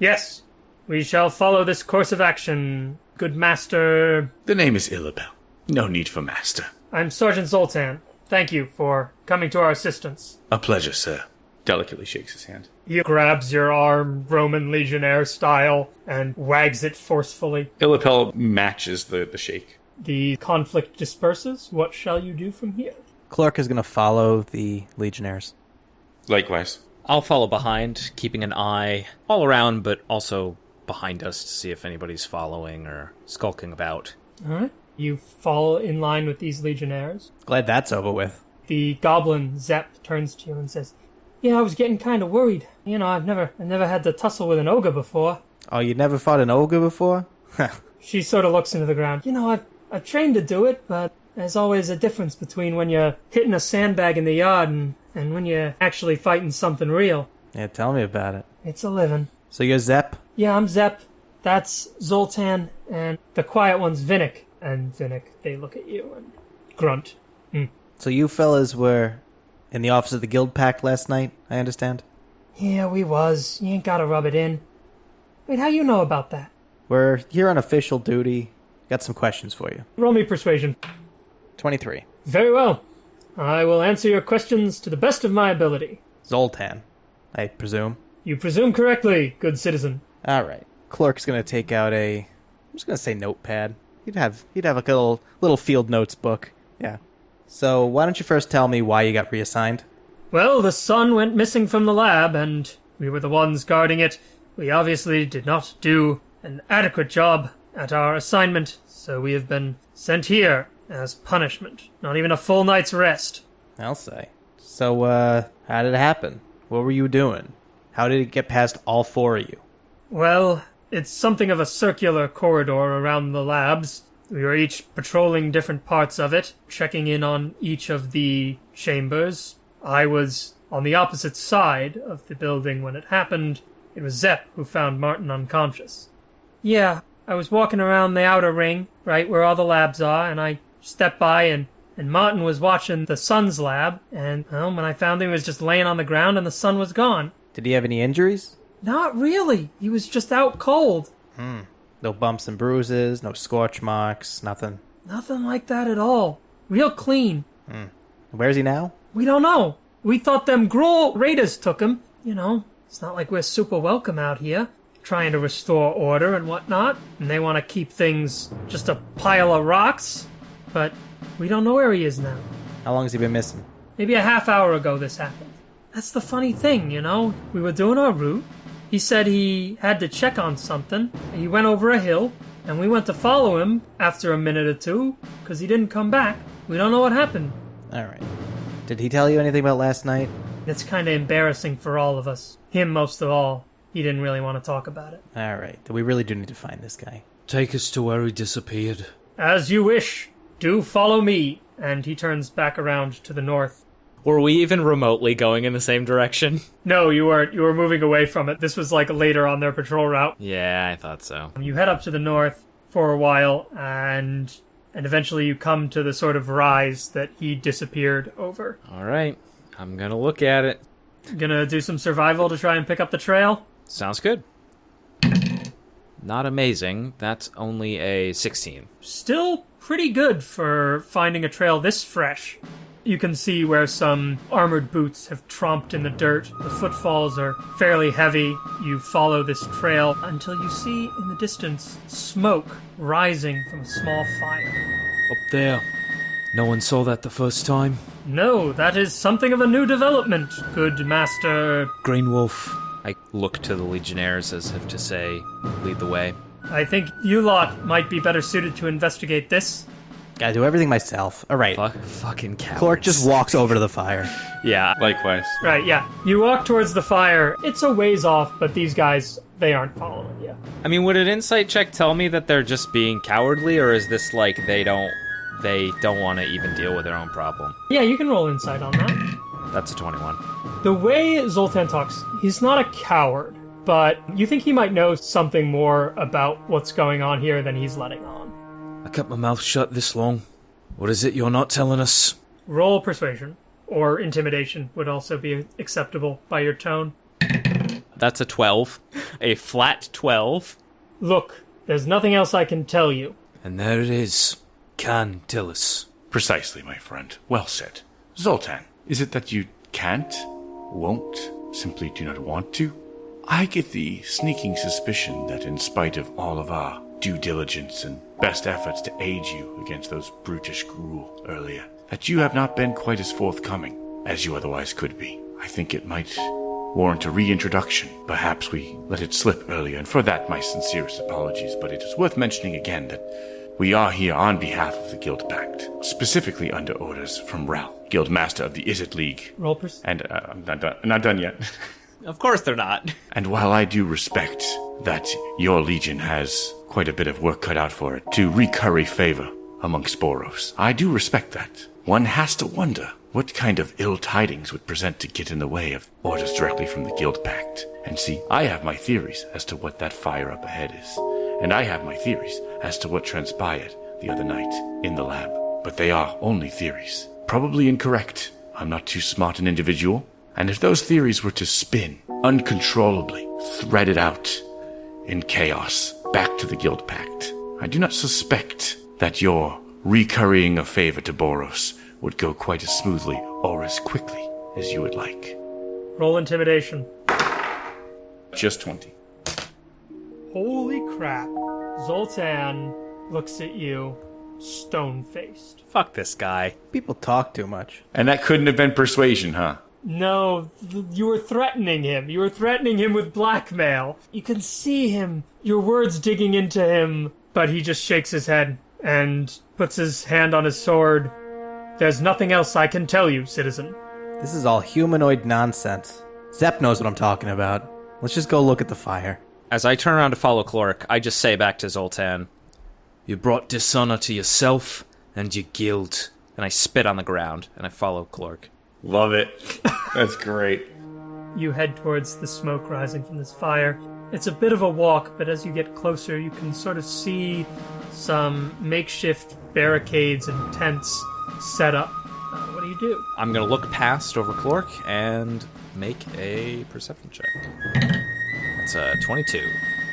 Yes, we shall follow this course of action, good master. The name is Illapel. No need for master. I'm Sergeant Zoltan. Thank you for coming to our assistance. A pleasure, sir. Delicately shakes his hand. He grabs your arm, Roman Legionnaire style, and wags it forcefully. Illapel matches the, the shake. The conflict disperses. What shall you do from here? Clork is going to follow the Legionnaires. Likewise. I'll follow behind, keeping an eye all around, but also behind us to see if anybody's following or skulking about. All right. You fall in line with these Legionnaires. Glad that's over with. The goblin Zep turns to you and says, "Yeah, I was getting kind of worried. You know, I've never, I've never had to tussle with an ogre before." Oh, you never fought an ogre before? She sort of looks into the ground. You know, I've, I've trained to do it, but there's always a difference between when you're hitting a sandbag in the yard and, and when you're actually fighting something real. yeah, tell me about it. It's a living. So you're Zep? Yeah, I'm Zep. That's Zoltan, and the quiet one's Vinnick. And Vinnick, they look at you and grunt. Hmm. So you fellas were in the office of the Guild Pact last night, I understand? Yeah, we was. You ain't gotta rub it in. Wait, how you know about that? We're here on official duty. Got some questions for you. Roll me persuasion. 23. Very well. I will answer your questions to the best of my ability. Zoltan, I presume. You presume correctly, good citizen. All right. Clork's gonna take out a. I'm just gonna say notepad. He'd have he'd have like a little little field notes book. Yeah. So why don't you first tell me why you got reassigned? Well, the sun went missing from the lab, and we were the ones guarding it. We obviously did not do an adequate job at our assignment, so we have been sent here as punishment. Not even a full night's rest. I'll say. So uh, how did it happen? What were you doing? How did it get past all four of you? Well, it's something of a circular corridor around the labs. We were each patrolling different parts of it, checking in on each of the chambers. I was on the opposite side of the building when it happened. It was Zep who found Martin unconscious. Yeah, I was walking around the outer ring, right where all the labs are, and I stepped by and and Martin was watching the sun's lab, and well, when I found him, he was just laying on the ground and the sun was gone. Did he have any injuries? Not really. He was just out cold. Hmm. No bumps and bruises, no scorch marks, nothing. Nothing like that at all. Real clean. Hmm. Where's he now? We don't know. We thought them Gruul raiders took him. You know, it's not like we're super welcome out here, trying to restore order and whatnot, and they want to keep things just a pile of rocks. But we don't know where he is now. How long has he been missing? Maybe a half hour ago this happened. That's the funny thing, you know? We were doing our route. He said he had to check on something. He went over a hill, and we went to follow him after a minute or two, because he didn't come back. We don't know what happened. All right. Did he tell you anything about last night? It's kind of embarrassing for all of us. Him most of all. He didn't really want to talk about it. All right. We really do need to find this guy. Take us to where he disappeared. As you wish. Do follow me. And he turns back around to the north. Were we even remotely going in the same direction? No, you weren't. You were moving away from it. This was like later on their patrol route. Yeah, I thought so. Um, you head up to the north for a while, and and eventually you come to the sort of rise that he disappeared over. All right, I'm gonna look at it. Gonna do some survival to try and pick up the trail. Sounds good. Not amazing. That's only a 16. Still pretty good for finding a trail this fresh. You can see where some armored boots have tromped in the dirt. The footfalls are fairly heavy. You follow this trail until you see in the distance smoke rising from a small fire. Up there. No one saw that the first time. No, that is something of a new development, good master. Green Wolf. I look to the Legionnaires as if to say, lead the way. I think you lot might be better suited to investigate this. Gotta do everything myself. All right. Fuck, fucking cowards. Clork just walks over to the fire. Yeah. Likewise. Right, yeah. You walk towards the fire. It's a ways off, but these guys, they aren't following you. I mean, would an insight check tell me that they're just being cowardly, or is this like they don't they don't want to even deal with their own problem? Yeah, you can roll insight on that. That's a 21. The way Zoltan talks, he's not a coward, but you think he might know something more about what's going on here than he's letting on. I kept my mouth shut this long. What is it you're not telling us? Roll persuasion. or intimidation would also be acceptable by your tone. That's a 12. A flat 12. Look, there's nothing else I can tell you. And there it is. Can tell us. Precisely, my friend. Well said. Zoltan, is it that you can't, won't, simply do not want to? I get the sneaking suspicion that in spite of all of our due diligence and best efforts to aid you against those brutish Gruul earlier, that you have not been quite as forthcoming as you otherwise could be. I think it might warrant a reintroduction. Perhaps we let it slip earlier, and for that my sincerest apologies, but it is worth mentioning again that we are here on behalf of the Guild Pact, specifically under orders from Ral, Guild Master of the Izzet League. Roll pers- And uh, I'm not done, not done yet. Of course they're not. and while I do respect that your legion has quite a bit of work cut out for it to recurry favor amongst Boros, I do respect that. One has to wonder what kind of ill tidings would present to get in the way of orders directly from the Guild Pact. And see, I have my theories as to what that fire up ahead is. And I have my theories as to what transpired the other night in the lab. But they are only theories. Probably incorrect. I'm not too smart an individual. And if those theories were to spin uncontrollably, threaded out in chaos back to the Guild Pact, I do not suspect that your recurrying a favor to Boros would go quite as smoothly or as quickly as you would like. roll intimidation. Just 20. Holy crap. Zoltan looks at you, stone faced. Fuck this guy. People talk too much. And that couldn't have been persuasion, huh? No, th- you were threatening him. You were threatening him with blackmail. You can see him, your words digging into him, but he just shakes his head and puts his hand on his sword. There's nothing else I can tell you, citizen. This is all humanoid nonsense. Zep knows what I'm talking about. Let's just go look at the fire. As I turn around to follow Clork, I just say back to Zoltan, You brought dishonor to yourself and your guild. and I spit on the ground, and I follow Clork. Love it. That's great. You head towards the smoke rising from this fire. It's a bit of a walk, but as you get closer, you can sort of see some makeshift barricades and tents set up. Uh, what do you do? I'm gonna look past over Clork and make a perception check. That's a 22.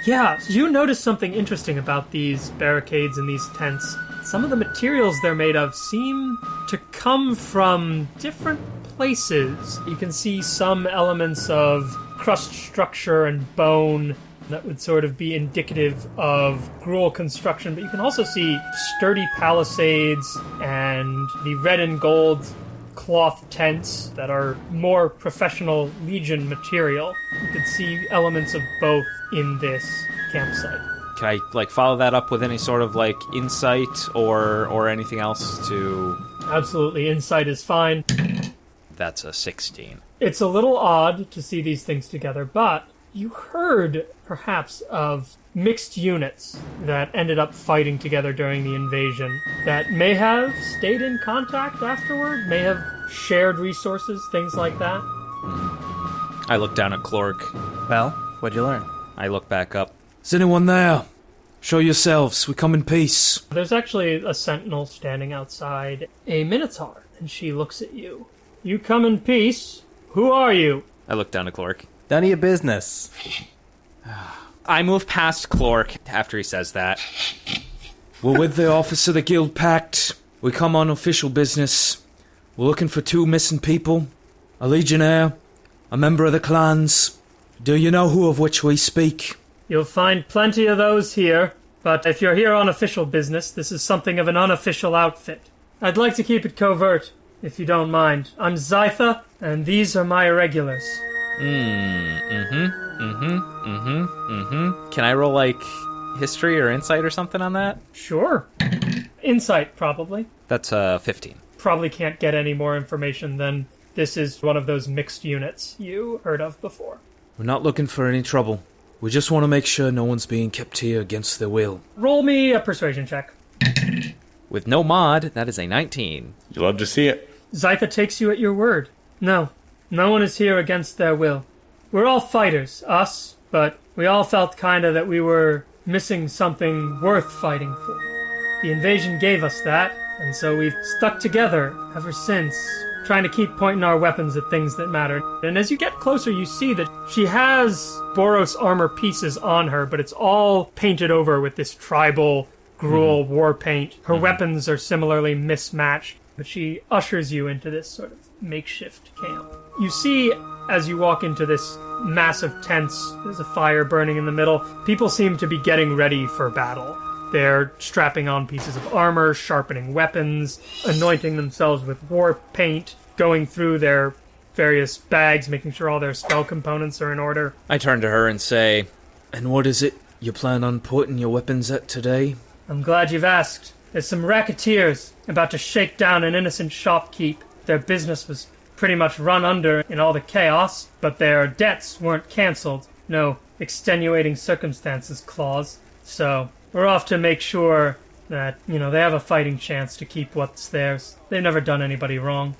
Yeah, you notice something interesting about these barricades and these tents. Some of the materials they're made of seem to come from different places. You can see some elements of crust structure and bone that would sort of be indicative of Gruul construction, but you can also see sturdy palisades and the red and gold cloth tents that are more professional Legion material. You could see elements of both in this campsite. Can I like follow that up with any sort of like insight or or anything else to? Absolutely, insight is fine. That's a 16. It's a little odd to see these things together, but you heard perhaps of mixed units that ended up fighting together during the invasion that may have stayed in contact afterward, may have shared resources, things like that. I look down at Clork. Well, what'd you learn? I look back up. Is anyone there? Show yourselves. We come in peace. There's actually a sentinel standing outside a minotaur, and she looks at you. You come in peace. Who are you? I look down at Clork. None of your business. I move past Clork after he says that. We're with the Office of the Guild Pact. We come on official business. We're looking for two missing people a legionnaire, a member of the clans. Do you know who of which we speak? You'll find plenty of those here, but if you're here on official business, this is something of an unofficial outfit. I'd like to keep it covert, if you don't mind. I'm Zytha, and these are my irregulars. Mm, mm-hmm, mm-hmm, mm-hmm, mm-hmm. Can I roll like history or insight or something on that? Sure. Insight, probably. That's uh 15. Probably can't get any more information than this is one of those mixed units you heard of before. We're not looking for any trouble. We just want to make sure no one's being kept here against their will. Roll me a persuasion check. With no mod, that is a 19. You love to see it. Zytha takes you at your word. No, no one is here against their will. We're all fighters, us, but we all felt kinda that we were missing something worth fighting for. The invasion gave us that, and so we've stuck together ever since. trying to keep pointing our weapons at things that matter. And as you get closer, you see that she has Boros armor pieces on her, but it's all painted over with this tribal mm-hmm. Gruul war paint. Her mm-hmm. weapons are similarly mismatched, but she ushers you into this sort of makeshift camp. You see, as you walk into this massive tents, there's a fire burning in the middle. People seem to be getting ready for battle. They're strapping on pieces of armor, sharpening weapons, anointing themselves with war paint, going through their various bags, making sure all their spell components are in order. I turn to her and say, And what is it you plan on putting your weapons at today? I'm glad you've asked. There's some racketeers about to shake down an innocent shopkeep. Their business was pretty much run under in all the chaos, but their debts weren't cancelled. No extenuating circumstances clause. So we're off to make sure that, you know, they have a fighting chance to keep what's theirs. They've never done anybody wrong.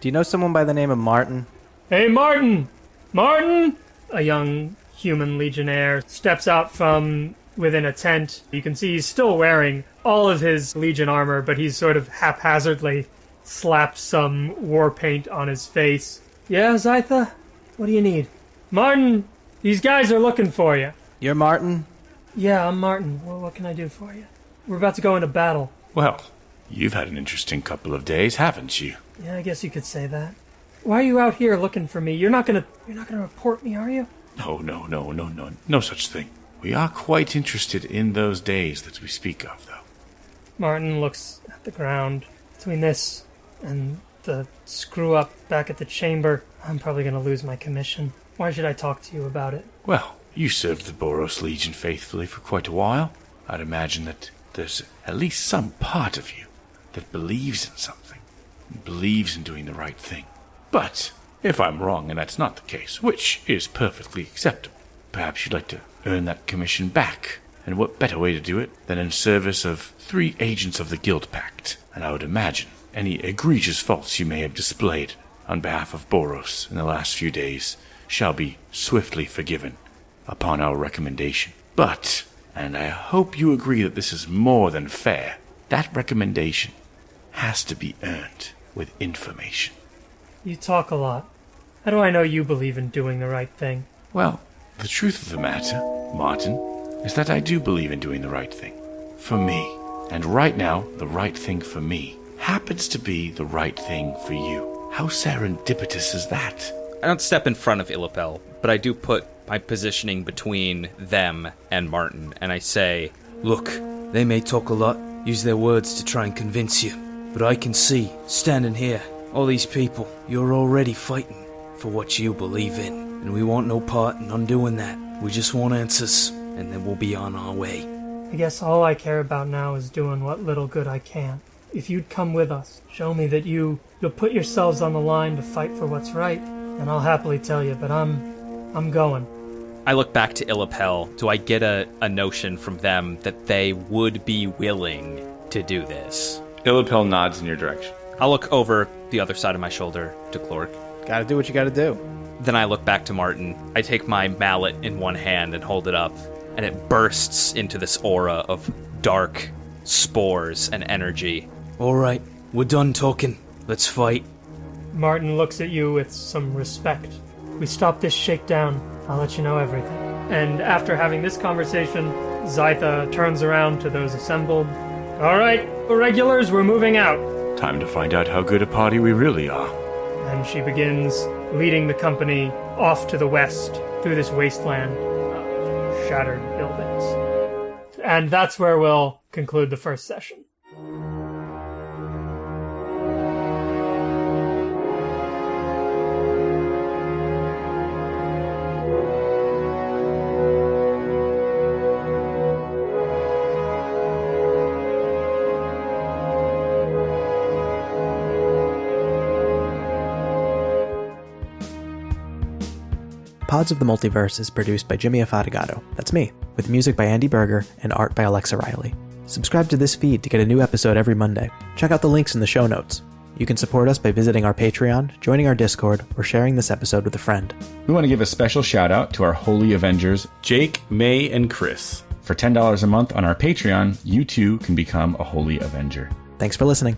Do you know someone by the name of Martin? Hey, Martin! Martin! A young human legionnaire steps out from within a tent. You can see he's still wearing all of his legion armor, but he's sort of haphazardly slapped some war paint on his face. Yeah, Zytha? What do you need? Martin, these guys are looking for you. You're Martin? Yeah, I'm Martin. Well, what can I do for you? We're about to go into battle. Well, you've had an interesting couple of days, haven't you? Yeah, I guess you could say that. Why are you out here looking for me? You're not gonna you're not gonna report me, are you? No, no, no, no, no, no such thing. We are quite interested in those days that we speak of, though. Martin looks at the ground. Between this and the screw up back at the chamber, I'm probably going to lose my commission. Why should I talk to you about it? Well, you served the Boros Legion faithfully for quite a while. I'd imagine that there's at least some part of you that believes in something, believes in doing the right thing. But if I'm wrong and that's not the case, which is perfectly acceptable, perhaps you'd like to earn that commission back. And what better way to do it than in service of three agents of the Guild Pact? And I would imagine any egregious faults you may have displayed on behalf of Boros in the last few days shall be swiftly forgiven upon our recommendation. But, and I hope you agree that this is more than fair, that recommendation has to be earned with information. You talk a lot. How do I know you believe in doing the right thing? Well, the truth of the matter, Martin, is that I do believe in doing the right thing. For me. And right now, the right thing for me happens to be the right thing for you. How serendipitous is that? I don't step in front of Illapel, but I do put my positioning between them and Martin, and I say, Look, they may talk a lot, use their words to try and convince you, but I can see, standing here, all these people, you're already fighting for what you believe in, and we want no part in undoing that. We just want answers, and then we'll be on our way. I guess all I care about now is doing what little good I can. If you'd come with us, show me that you you'll put yourselves on the line to fight for what's right, and I'll happily tell you, but I'm I'm going. I look back to Illapel. Do I get a, a notion from them that they would be willing to do this? Illapel nods in your direction. I'll look over the other side of my shoulder to Clork. Gotta do what you gotta do. Then I look back to Martin. I take my mallet in one hand and hold it up, and it bursts into this aura of dark spores and energy. All right, we're done talking. Let's fight. Martin looks at you with some respect. We stop this shakedown, I'll let you know everything. And after having this conversation, Zytha turns around to those assembled. All right, regulars, we're moving out. Time to find out how good a party we really are. And she begins leading the company off to the west through this wasteland of shattered buildings. And that's where we'll conclude the first session. Pods of the Multiverse is produced by Jimmy Afatigato. That's me, with music by Andy Berger and art by Alexa Riley. Subscribe to this feed to get a new episode every Monday. Check out the links in the show notes. You can support us by visiting our Patreon, joining our Discord, or sharing this episode with a friend. We want to give a special shout out to our Holy Avengers. Jake, May, and Chris. For $10 a month on our Patreon, you too can become a Holy Avenger. Thanks for listening.